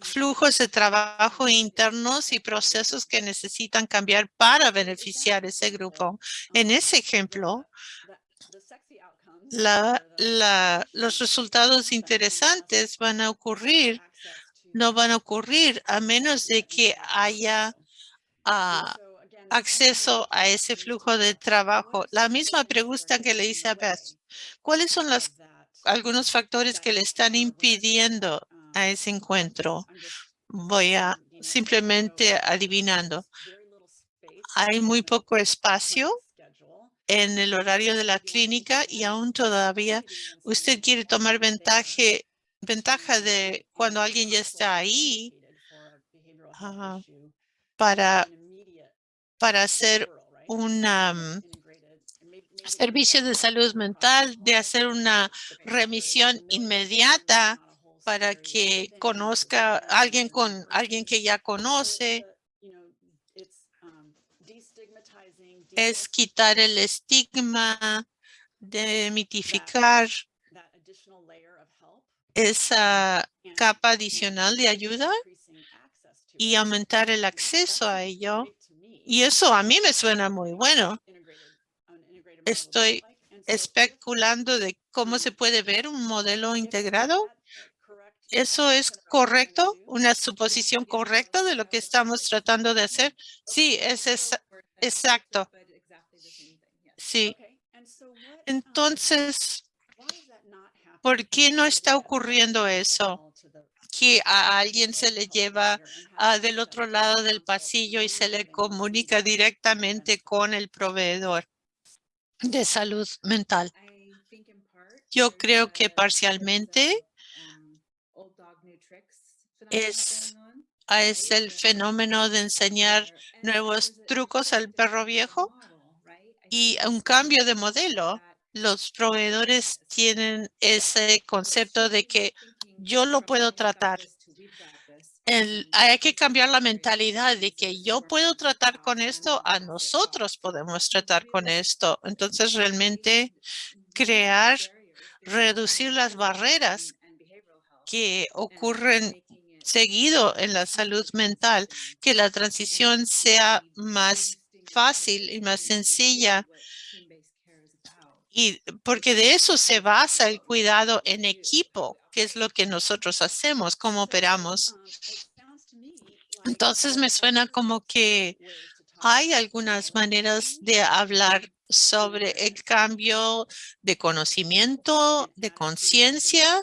flujos de trabajo internos y procesos que necesitan cambiar para beneficiar ese grupo. En ese ejemplo, la, la, los resultados interesantes van a ocurrir, no van a ocurrir a menos de que haya ah, acceso a ese flujo de trabajo. La misma pregunta que le hice a Beth. ¿Cuáles son las, algunos factores que le están impidiendo a ese encuentro? Voy a simplemente adivinando. Hay muy poco espacio en el horario de la clínica y aún todavía usted quiere tomar ventaja, de cuando alguien ya está ahí ah, para, para hacer un servicio de salud mental, de hacer una remisión inmediata para que conozca a alguien con alguien que ya conoce. Es quitar el estigma, demitificar esa capa adicional de ayuda y aumentar el acceso a ello. Y eso a mí me suena muy bueno. Estoy especulando de cómo se puede ver un modelo integrado. ¿Eso es correcto? ¿Una suposición correcta de lo que estamos tratando de hacer? Sí, es exacto. Sí. Entonces, ¿por qué no está ocurriendo eso? Que a alguien se le lleva ah, del otro lado del pasillo y se le comunica directamente con el proveedor de salud mental. Yo creo que parcialmente es, ah, es el fenómeno de enseñar nuevos trucos al perro viejo y un cambio de modelo. Los proveedores tienen ese concepto de que yo lo puedo tratar. Hay que cambiar la mentalidad de que yo puedo tratar con esto, a nosotros podemos tratar con esto. Entonces, realmente crear, reducir las barreras que ocurren seguido en la salud mental, que la transición sea más fácil y más sencilla Y porque de eso se basa el cuidado en equipo, que es lo que nosotros hacemos, cómo operamos. Entonces me suena como que hay algunas maneras de hablar sobre el cambio de conocimiento, de conciencia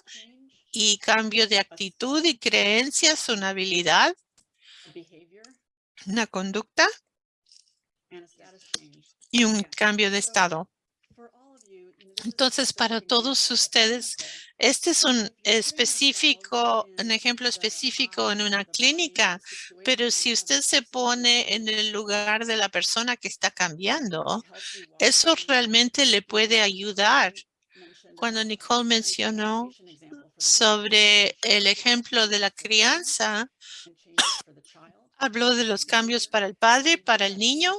y cambio de actitud y creencias, una habilidad, una conducta. Y un cambio de estado. Entonces, para todos ustedes, este es un específico, un ejemplo específico en una clínica, pero si usted se pone en el lugar de la persona que está cambiando, eso realmente le puede ayudar. Cuando Nicole mencionó sobre el ejemplo de la crianza, [coughs] habló de los cambios para el padre, para el niño,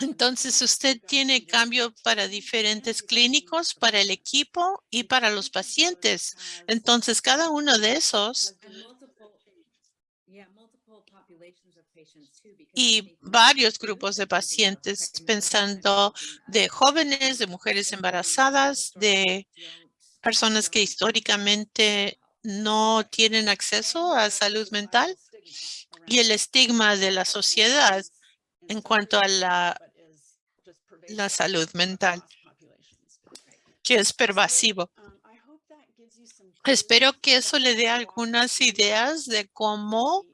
entonces usted tiene cambio para diferentes clínicos, para el equipo y para los pacientes. Entonces cada uno de esos y varios grupos de pacientes pensando de jóvenes, de mujeres embarazadas, de personas que históricamente no tienen acceso a salud mental y el estigma de la sociedad en cuanto a la la salud mental, que es pervasivo. Espero que eso le dé algunas ideas de cómo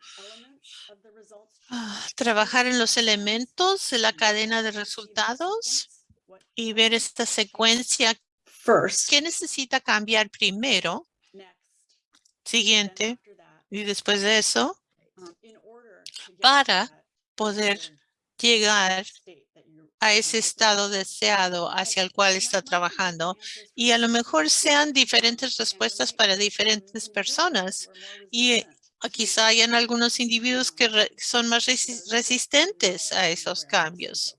ah, trabajar en los elementos de la cadena de resultados y ver esta secuencia. ¿Qué necesita cambiar primero? Siguiente. Y después de eso, para poder llegar a ese estado deseado hacia el cual está trabajando y a lo mejor sean diferentes respuestas para diferentes personas y eh, quizá hayan algunos individuos que son más resistentes a esos cambios,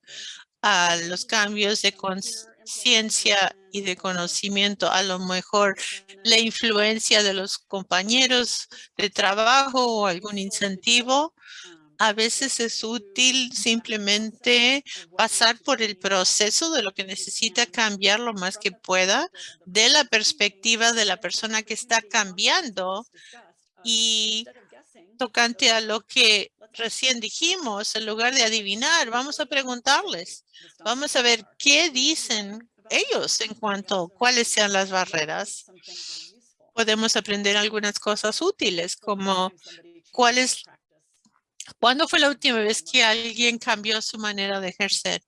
a los cambios de conciencia y de conocimiento, a lo mejor la influencia de los compañeros de trabajo o algún incentivo a veces es útil simplemente pasar por el proceso de lo que necesita cambiar lo más que pueda de la perspectiva de la persona que está cambiando y tocante a lo que recién dijimos, en lugar de adivinar, vamos a preguntarles, vamos a ver qué dicen ellos en cuanto a cuáles sean las barreras. Podemos aprender algunas cosas útiles como cuál es ¿Cuándo fue la última vez que alguien cambió su manera de ejercer?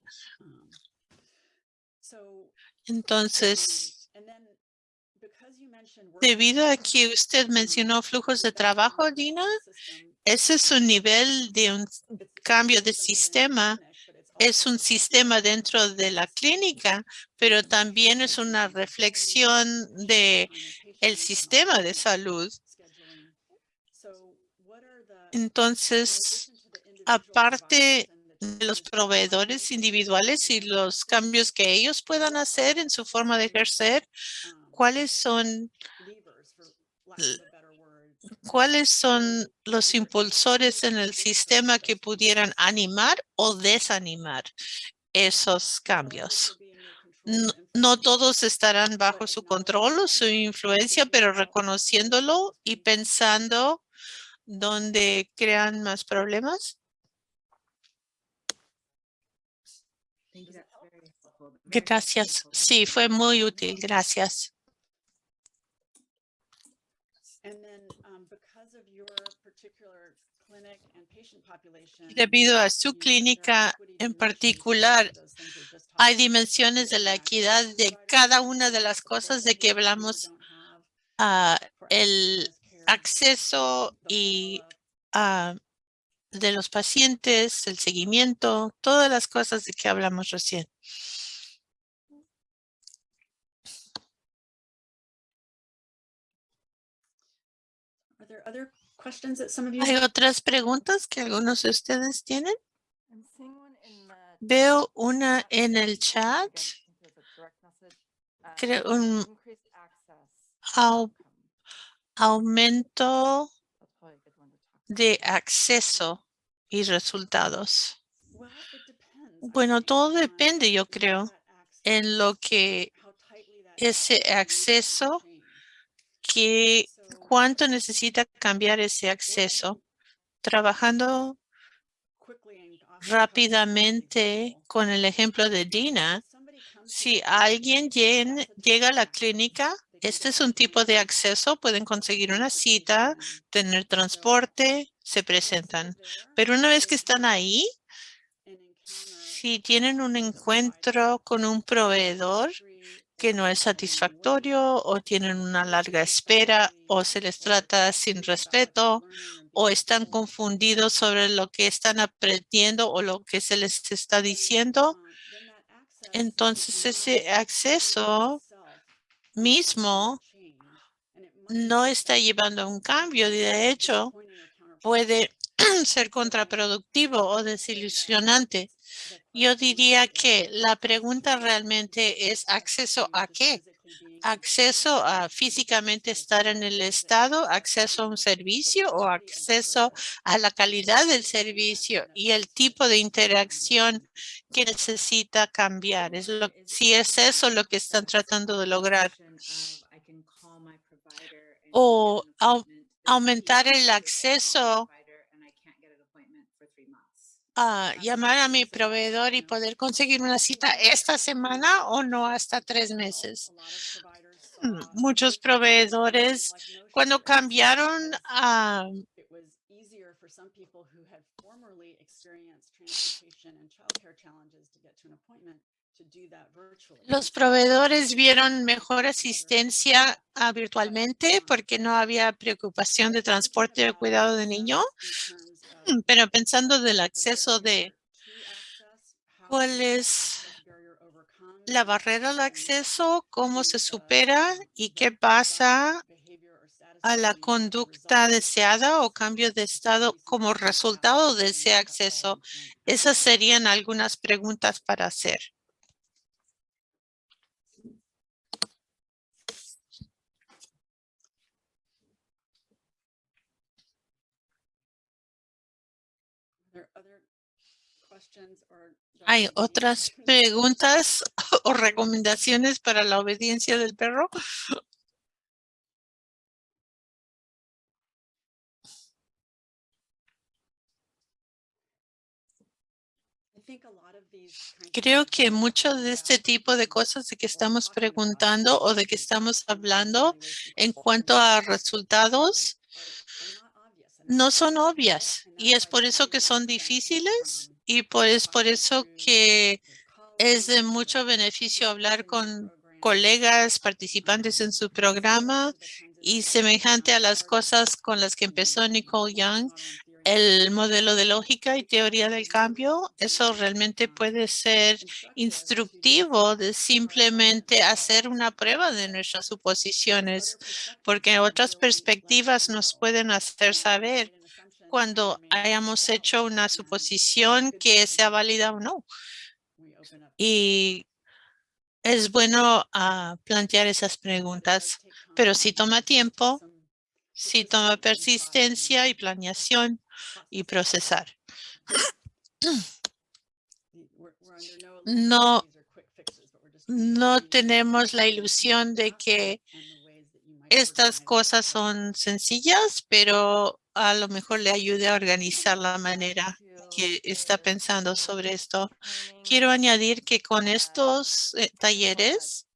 Entonces, debido a que usted mencionó flujos de trabajo, Dina, ese es un nivel de un cambio de sistema. Es un sistema dentro de la clínica, pero también es una reflexión de el sistema de salud. Entonces, aparte de los proveedores individuales y los cambios que ellos puedan hacer en su forma de ejercer, ¿cuáles son cuáles son los impulsores en el sistema que pudieran animar o desanimar esos cambios? No, no, todos estarán bajo su control o su influencia, pero reconociéndolo y pensando donde crean más problemas. Gracias. Sí, fue muy útil. Gracias. Debido a su clínica en particular, hay dimensiones de la equidad de cada una de las cosas de que hablamos. Uh, el acceso y ah, de los pacientes, el seguimiento, todas las cosas de que hablamos recién. ¿Hay otras preguntas que algunos de ustedes tienen? Veo una en el chat. Creo un aumento de acceso y resultados. Bueno, todo depende, yo creo, en lo que ese acceso, que cuánto necesita cambiar ese acceso. Trabajando rápidamente con el ejemplo de Dina, si alguien llega a la clínica, este es un tipo de acceso, pueden conseguir una cita, tener transporte, se presentan. Pero una vez que están ahí, si tienen un encuentro con un proveedor que no es satisfactorio o tienen una larga espera o se les trata sin respeto o están confundidos sobre lo que están aprendiendo o lo que se les está diciendo, entonces ese acceso mismo no está llevando a un cambio. De hecho, puede [clears throat] ser contraproductivo o desilusionante. Yo diría que la pregunta realmente es acceso a qué? Acceso a físicamente estar en el estado, acceso a un servicio o acceso a la calidad del servicio y el tipo de interacción que necesita cambiar. Es lo, si es eso lo que están tratando de lograr. O au- aumentar el acceso a llamar a mi proveedor y poder conseguir una cita esta semana o no hasta tres meses. Mm, Muchos proveedores, cuando cambiaron a Los proveedores vieron mejor asistencia ah, virtualmente porque no había preocupación de transporte o cuidado de niño. Pero pensando del acceso de cuál es la barrera al acceso, cómo se supera y qué pasa a la conducta deseada o cambio de estado como resultado de ese acceso. Esas serían algunas preguntas para hacer. ¿Hay otras [laughs] preguntas [laughs] o recomendaciones para la obediencia del perro? Creo que mucho de este tipo de cosas de que estamos preguntando o de que estamos hablando en cuanto a resultados no son obvias y es por eso que son difíciles y por, es por eso que es de mucho beneficio hablar con colegas participantes en su programa y semejante a las cosas con las que empezó Nicole Young, el modelo de lógica y teoría del cambio, eso realmente puede ser instructivo de simplemente hacer una prueba de nuestras suposiciones, porque otras perspectivas nos pueden hacer saber cuando hayamos hecho una suposición que sea válida o no. Y es bueno ah, plantear esas preguntas, pero si toma tiempo, si toma persistencia y planeación y procesar. No, no tenemos la ilusión de que estas cosas son sencillas, pero a lo mejor le ayude a organizar la manera que está pensando sobre esto. Quiero añadir que con estos eh, talleres,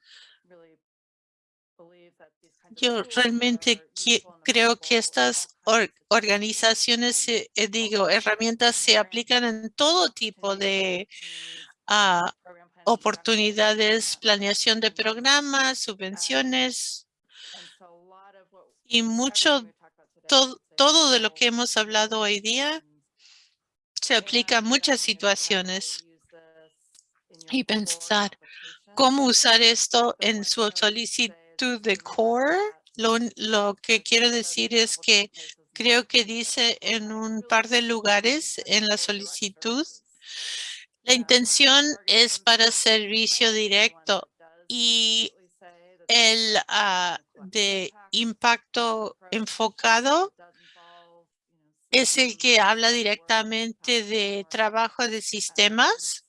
yo realmente creo que estas or- organizaciones, eh, digo, herramientas se aplican en todo tipo de ah, oportunidades, planeación de programas, subvenciones y mucho, todo, todo de lo que hemos hablado hoy día se aplica a muchas situaciones y pensar cómo usar esto en su solicitud de core. Lo, que quiero decir es que creo que dice en un par de lugares en la solicitud, la intención es para servicio directo y el ah, de impacto enfocado es el que habla directamente de trabajo de sistemas.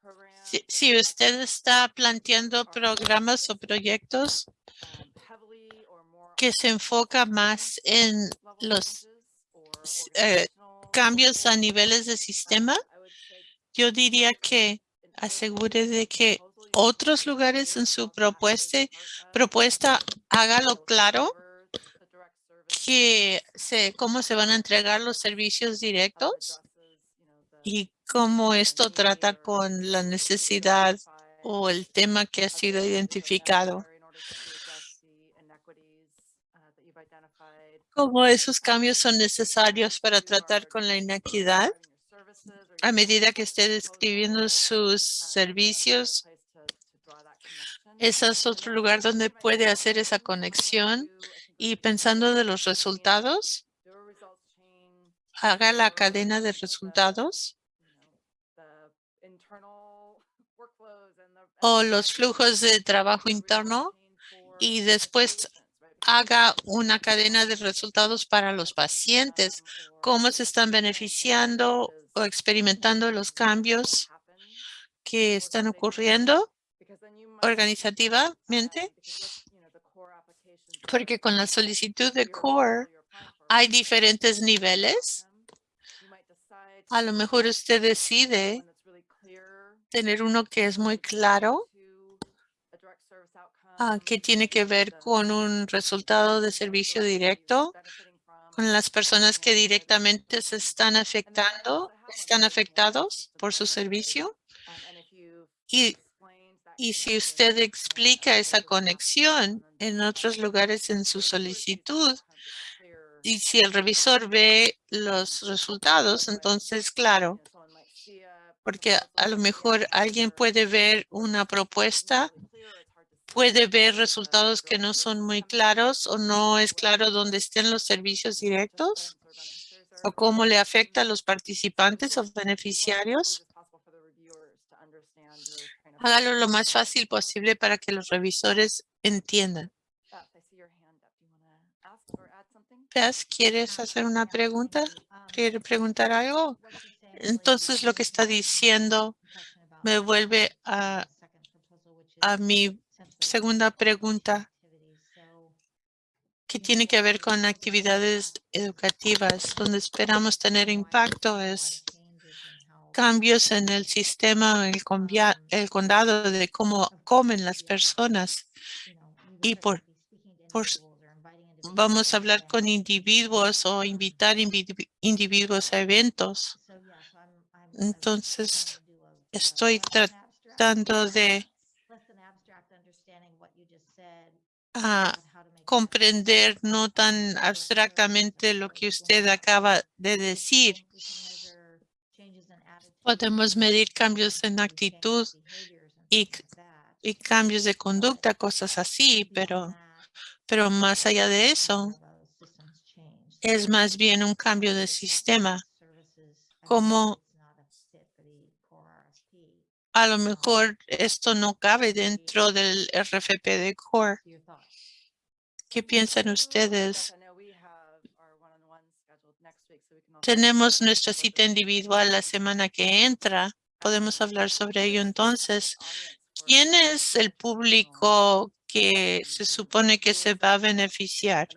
Programs
Si, si usted está planteando programas o proyectos
um,
que se enfoca más en los eh, cambios a niveles de
um,
sistema, yo diría que asegure de que otros lugares en su propuesta, propuesta hágalo claro que se, cómo se van a entregar los servicios directos y cómo esto trata con la necesidad o el tema que ha sido identificado. Cómo esos cambios son necesarios para tratar con la inequidad a medida que esté describiendo sus servicios. Ese es otro lugar donde puede hacer esa conexión y pensando de los resultados, haga la cadena de resultados o los flujos de trabajo interno y después haga una cadena de resultados para los pacientes, cómo se están beneficiando o experimentando los cambios que están ocurriendo organizativamente, porque con la solicitud de CORE hay diferentes niveles. A lo mejor usted decide tener uno que es muy claro, ah, que tiene que ver con un resultado de servicio directo, con las personas que directamente se están afectando, están afectados por su servicio. Y, y si usted explica esa conexión en otros lugares en su solicitud, y si el revisor ve los resultados, entonces, claro, porque a lo mejor alguien puede ver una propuesta, puede ver resultados que no son muy claros o no es claro dónde estén los servicios directos o cómo le afecta a los participantes o beneficiarios. Hágalo lo más fácil posible para que los revisores entiendan. Paz, ¿quieres hacer una pregunta? ¿Quiere preguntar algo? Entonces lo que está diciendo me vuelve a, a mi segunda pregunta. que tiene que ver con actividades educativas, donde esperamos tener impacto es cambios en el sistema, en el, condado de cómo comen las personas. Y por, vamos a hablar con individuos o invitar individu- individuos a eventos. Entonces, estoy tratando de ah, comprender no tan abstractamente lo que usted acaba de decir. Podemos medir cambios en actitud y, cambios de conducta, cosas así, pero, pero más allá de eso, es más bien un cambio de sistema. Como a lo mejor esto no cabe dentro del RFP de CORE. ¿Qué piensan ustedes? Tenemos nuestra cita individual la semana que entra. Podemos hablar sobre ello entonces. ¿Quién es el público que se supone que se va a beneficiar?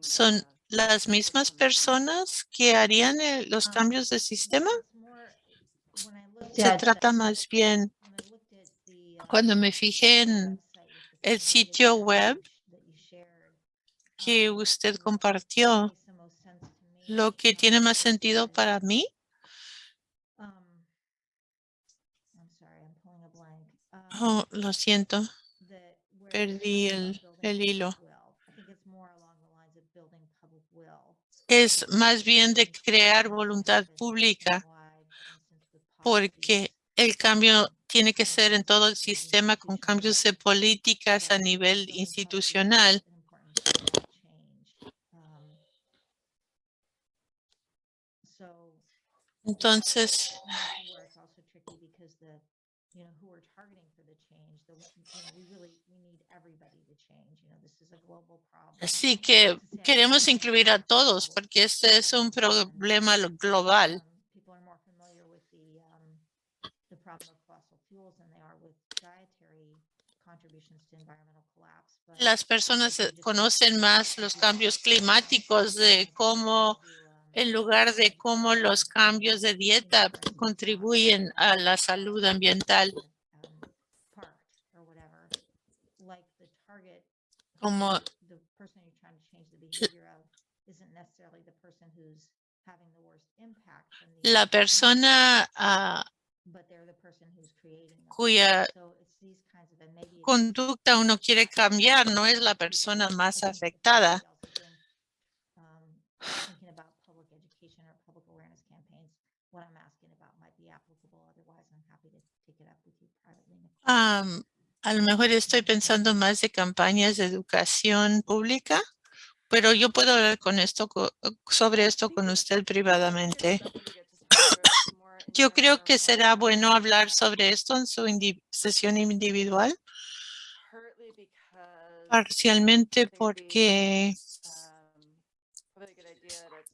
¿Son las mismas personas que harían el- los cambios de sistema? Se trata más bien, cuando me fijé en el sitio web que usted compartió, lo que tiene más sentido para mí Oh, lo siento, perdí el, el hilo. Es más bien de crear voluntad pública porque el cambio tiene que ser en todo el sistema con cambios de políticas a nivel institucional. Entonces, Así que queremos incluir a todos porque este es un problema global. Las personas conocen más los cambios climáticos de cómo en lugar de cómo los cambios de dieta contribuyen a la salud ambiental. Como la persona
them.
cuya conducta uno quiere cambiar no es la persona más afectada. A lo mejor estoy pensando más de campañas de educación pública, pero yo puedo hablar con esto, sobre esto con usted privadamente. [coughs] Yo creo que será bueno hablar sobre esto en su sesión individual, parcialmente porque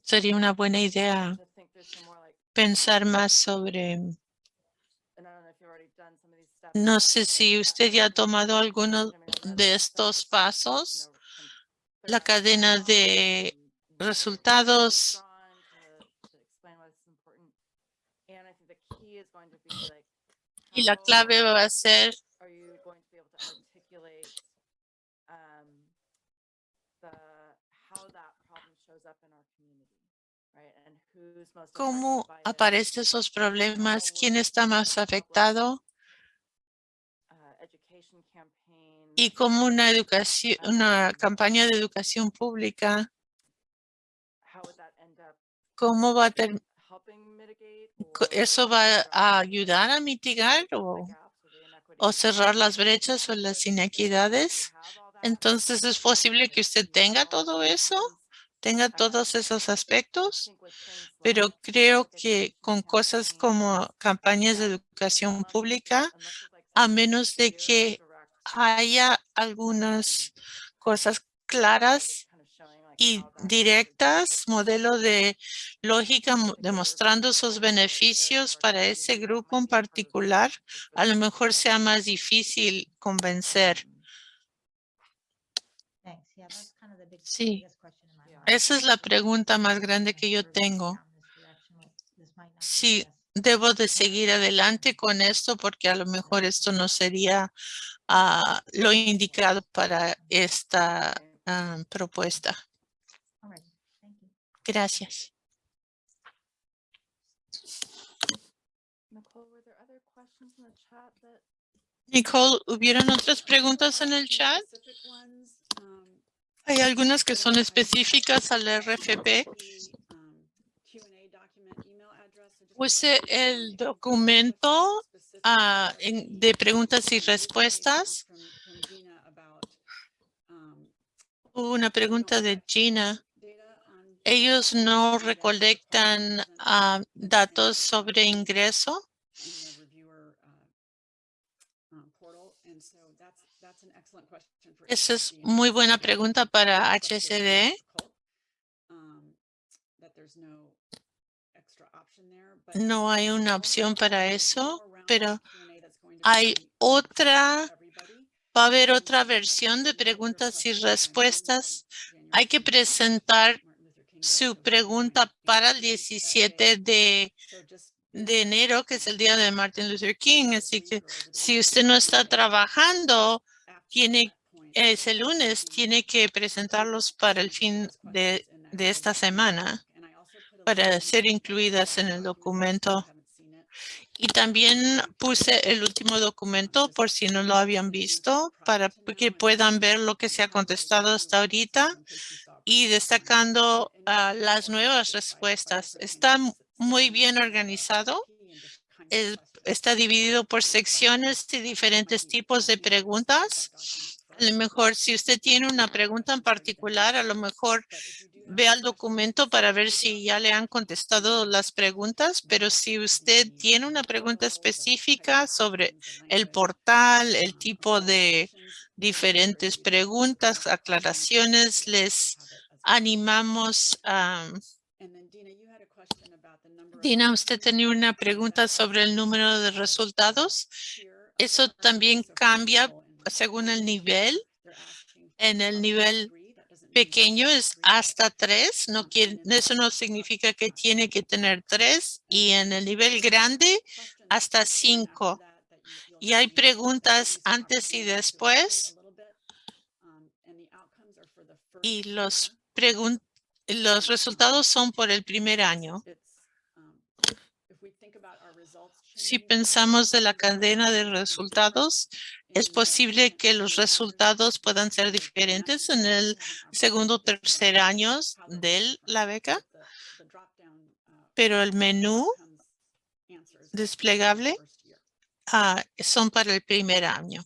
sería una buena idea pensar más sobre, no sé si usted ya ha tomado alguno de estos pasos, la cadena de resultados. Y la clave va a ser cómo aparecen esos problemas, quién está más afectado y cómo una educación, una campaña de educación pública, cómo va a ter- eso va a ayudar a mitigar o, o cerrar las brechas o las inequidades. Entonces es posible que usted tenga todo eso, tenga todos esos aspectos, pero creo que con cosas como campañas de educación pública, a menos de que haya algunas cosas claras y directas, modelo de lógica mo- demostrando sus beneficios para ese grupo en particular, a lo mejor sea más difícil convencer. Sí. Esa es la pregunta más grande que yo tengo. Sí, debo de seguir adelante con esto porque a lo mejor esto no sería ah, lo indicado para esta ah, propuesta.
Thank you.
Gracias.
Nicole,
¿hubieron otras preguntas en el chat?
Um,
Hay algunas que son específicas al RFP.
um,
Puse el documento ah, de preguntas y respuestas. una pregunta de Gina. Ellos no recolectan ah, datos sobre ingreso. Esa es muy buena pregunta para
there's no
hay una opción para eso, pero hay otra, va a haber otra versión de preguntas y respuestas. Hay que
January 17th,
presentar su pregunta para el
at noon that
17
day.
de, de enero, que es el día de Martin Luther King. Así que si usted no está trabajando, tiene ese lunes, tiene que presentarlos para el fin de, de esta semana para ser incluidas en el documento. Y también puse el último documento por si no lo habían visto para que puedan ver lo que se ha contestado hasta ahorita y destacando ah, las nuevas respuestas. Está muy bien organizado. Está dividido por secciones y diferentes tipos de preguntas. A lo mejor si usted tiene una pregunta en particular, a lo mejor vea el documento para ver si ya le han contestado las preguntas, pero si usted tiene una pregunta específica sobre el portal, el tipo de diferentes preguntas, aclaraciones, les animamos a... Dina, usted tenía una pregunta sobre el número de resultados. Eso también cambia según el nivel. En el nivel pequeño es hasta tres. No quiere, eso no significa que tiene que tener tres. Y en el nivel grande, hasta cinco. Y hay preguntas antes y después.
um, and the outcomes are for the first
Y los los resultados son por el primer año.
Um,
Si pensamos de la
to
cadena de resultados, es posible que los resultados puedan ser diferentes en el segundo o tercer
those
de la beca, pero el menú desplegable ah, son para el primer año.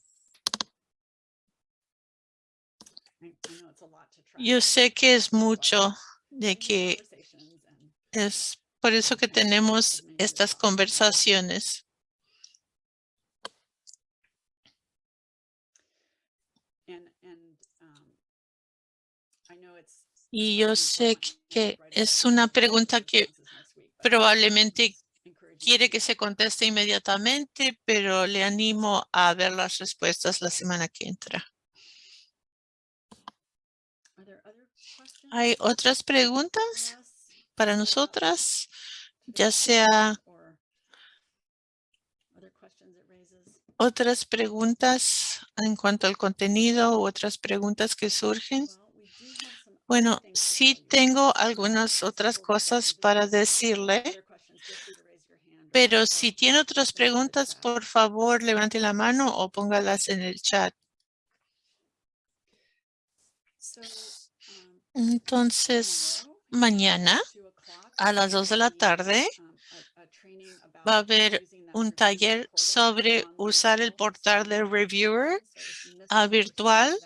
Yo sé que es mucho de que es por eso que tenemos estas conversaciones.
And, and, um, I know it's
Y yo sé que es una pregunta que probablemente quiere que se conteste inmediatamente, pero le animo a ver las respuestas la semana que entra. ¿Hay otras preguntas para nosotras? Ya sea otras preguntas en cuanto al contenido u otras preguntas que surgen. Bueno, sí tengo algunas otras cosas para decirle, pero si tiene otras preguntas, por favor, levante la mano o póngalas en el chat. Entonces, mañana
at 2 o'clock,
a las 2 de la tarde
a- a
va a haber un taller sobre usar el
portal.
De Reviewer
first
virtual.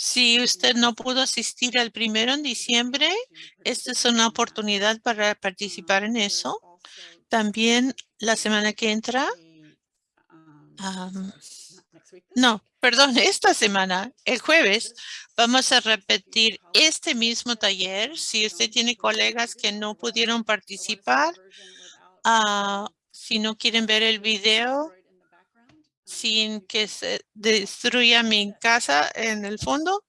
Si usted no pudo asistir al primero en diciembre, esta es una oportunidad para participar en eso. También la semana que entra, am, no, perdón, [laughs] esta semana, el jueves, vamos a repetir este mismo taller. Si usted tiene colegas que no pudieron participar, ah, si no quieren ver el video sin que se destruya mi casa en el fondo,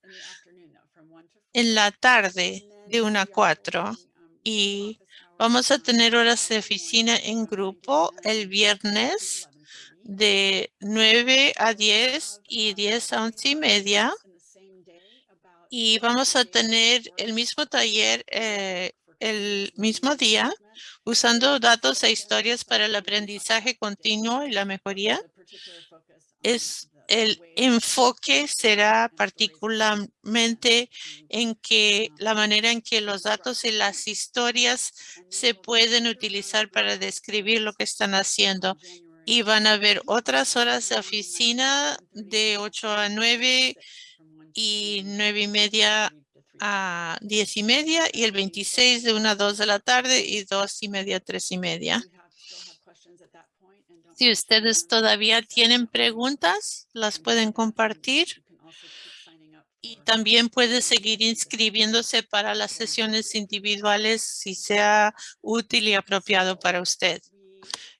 en la tarde de 1 a 4. Y vamos a tener horas de oficina en grupo el viernes de 9 a 10 y 10 a 11 y media. Y vamos a tener el mismo taller eh, el mismo día usando datos e historias para el aprendizaje continuo y la mejoría. Es el enfoque será particularmente en que la manera en que los datos y las historias se pueden utilizar para describir lo que están haciendo. Y van a haber otras horas de oficina de 8 a 9 y 9 y media a 10 y media y el 26 de 1 a 2 de la tarde y 2 y media a 3 y media. Si ustedes todavía tienen preguntas, las pueden compartir. Y también puede seguir inscribiéndose para las sesiones individuales si sea útil y apropiado para usted.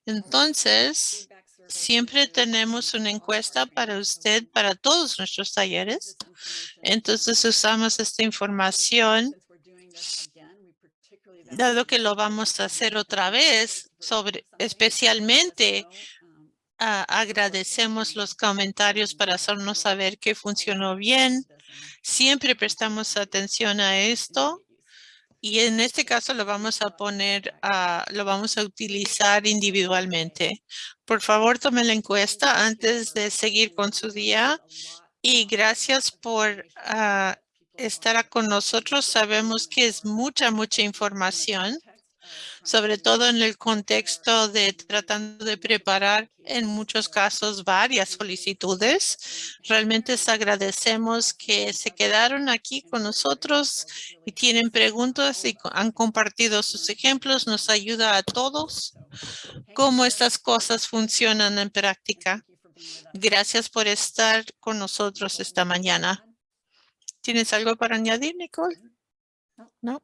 Entonces, siempre tenemos una encuesta para usted para todos nuestros talleres. Entonces, usamos esta información dado que lo vamos a hacer otra vez, sobre, especialmente ah, agradecemos los comentarios para hacernos saber que funcionó bien. Siempre prestamos atención a esto y en este caso lo vamos a poner, lo vamos a utilizar individualmente. Por favor, tome la encuesta antes de seguir con su día y gracias por ah, estar con nosotros. Sabemos que es mucha, mucha información, sobre todo en el contexto de tratando de preparar en muchos casos varias solicitudes. Realmente les agradecemos que se quedaron aquí con nosotros y tienen preguntas y han compartido sus ejemplos. Nos ayuda a todos cómo estas cosas funcionan en práctica. Gracias por estar con nosotros esta mañana. ¿Tienes algo para añadir, Nicole? No.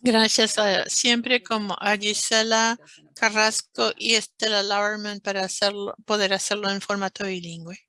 Gracias a- siempre como a Gisela Carrasco y Estela Lauerman para hacerlo, poder hacerlo en formato bilingüe.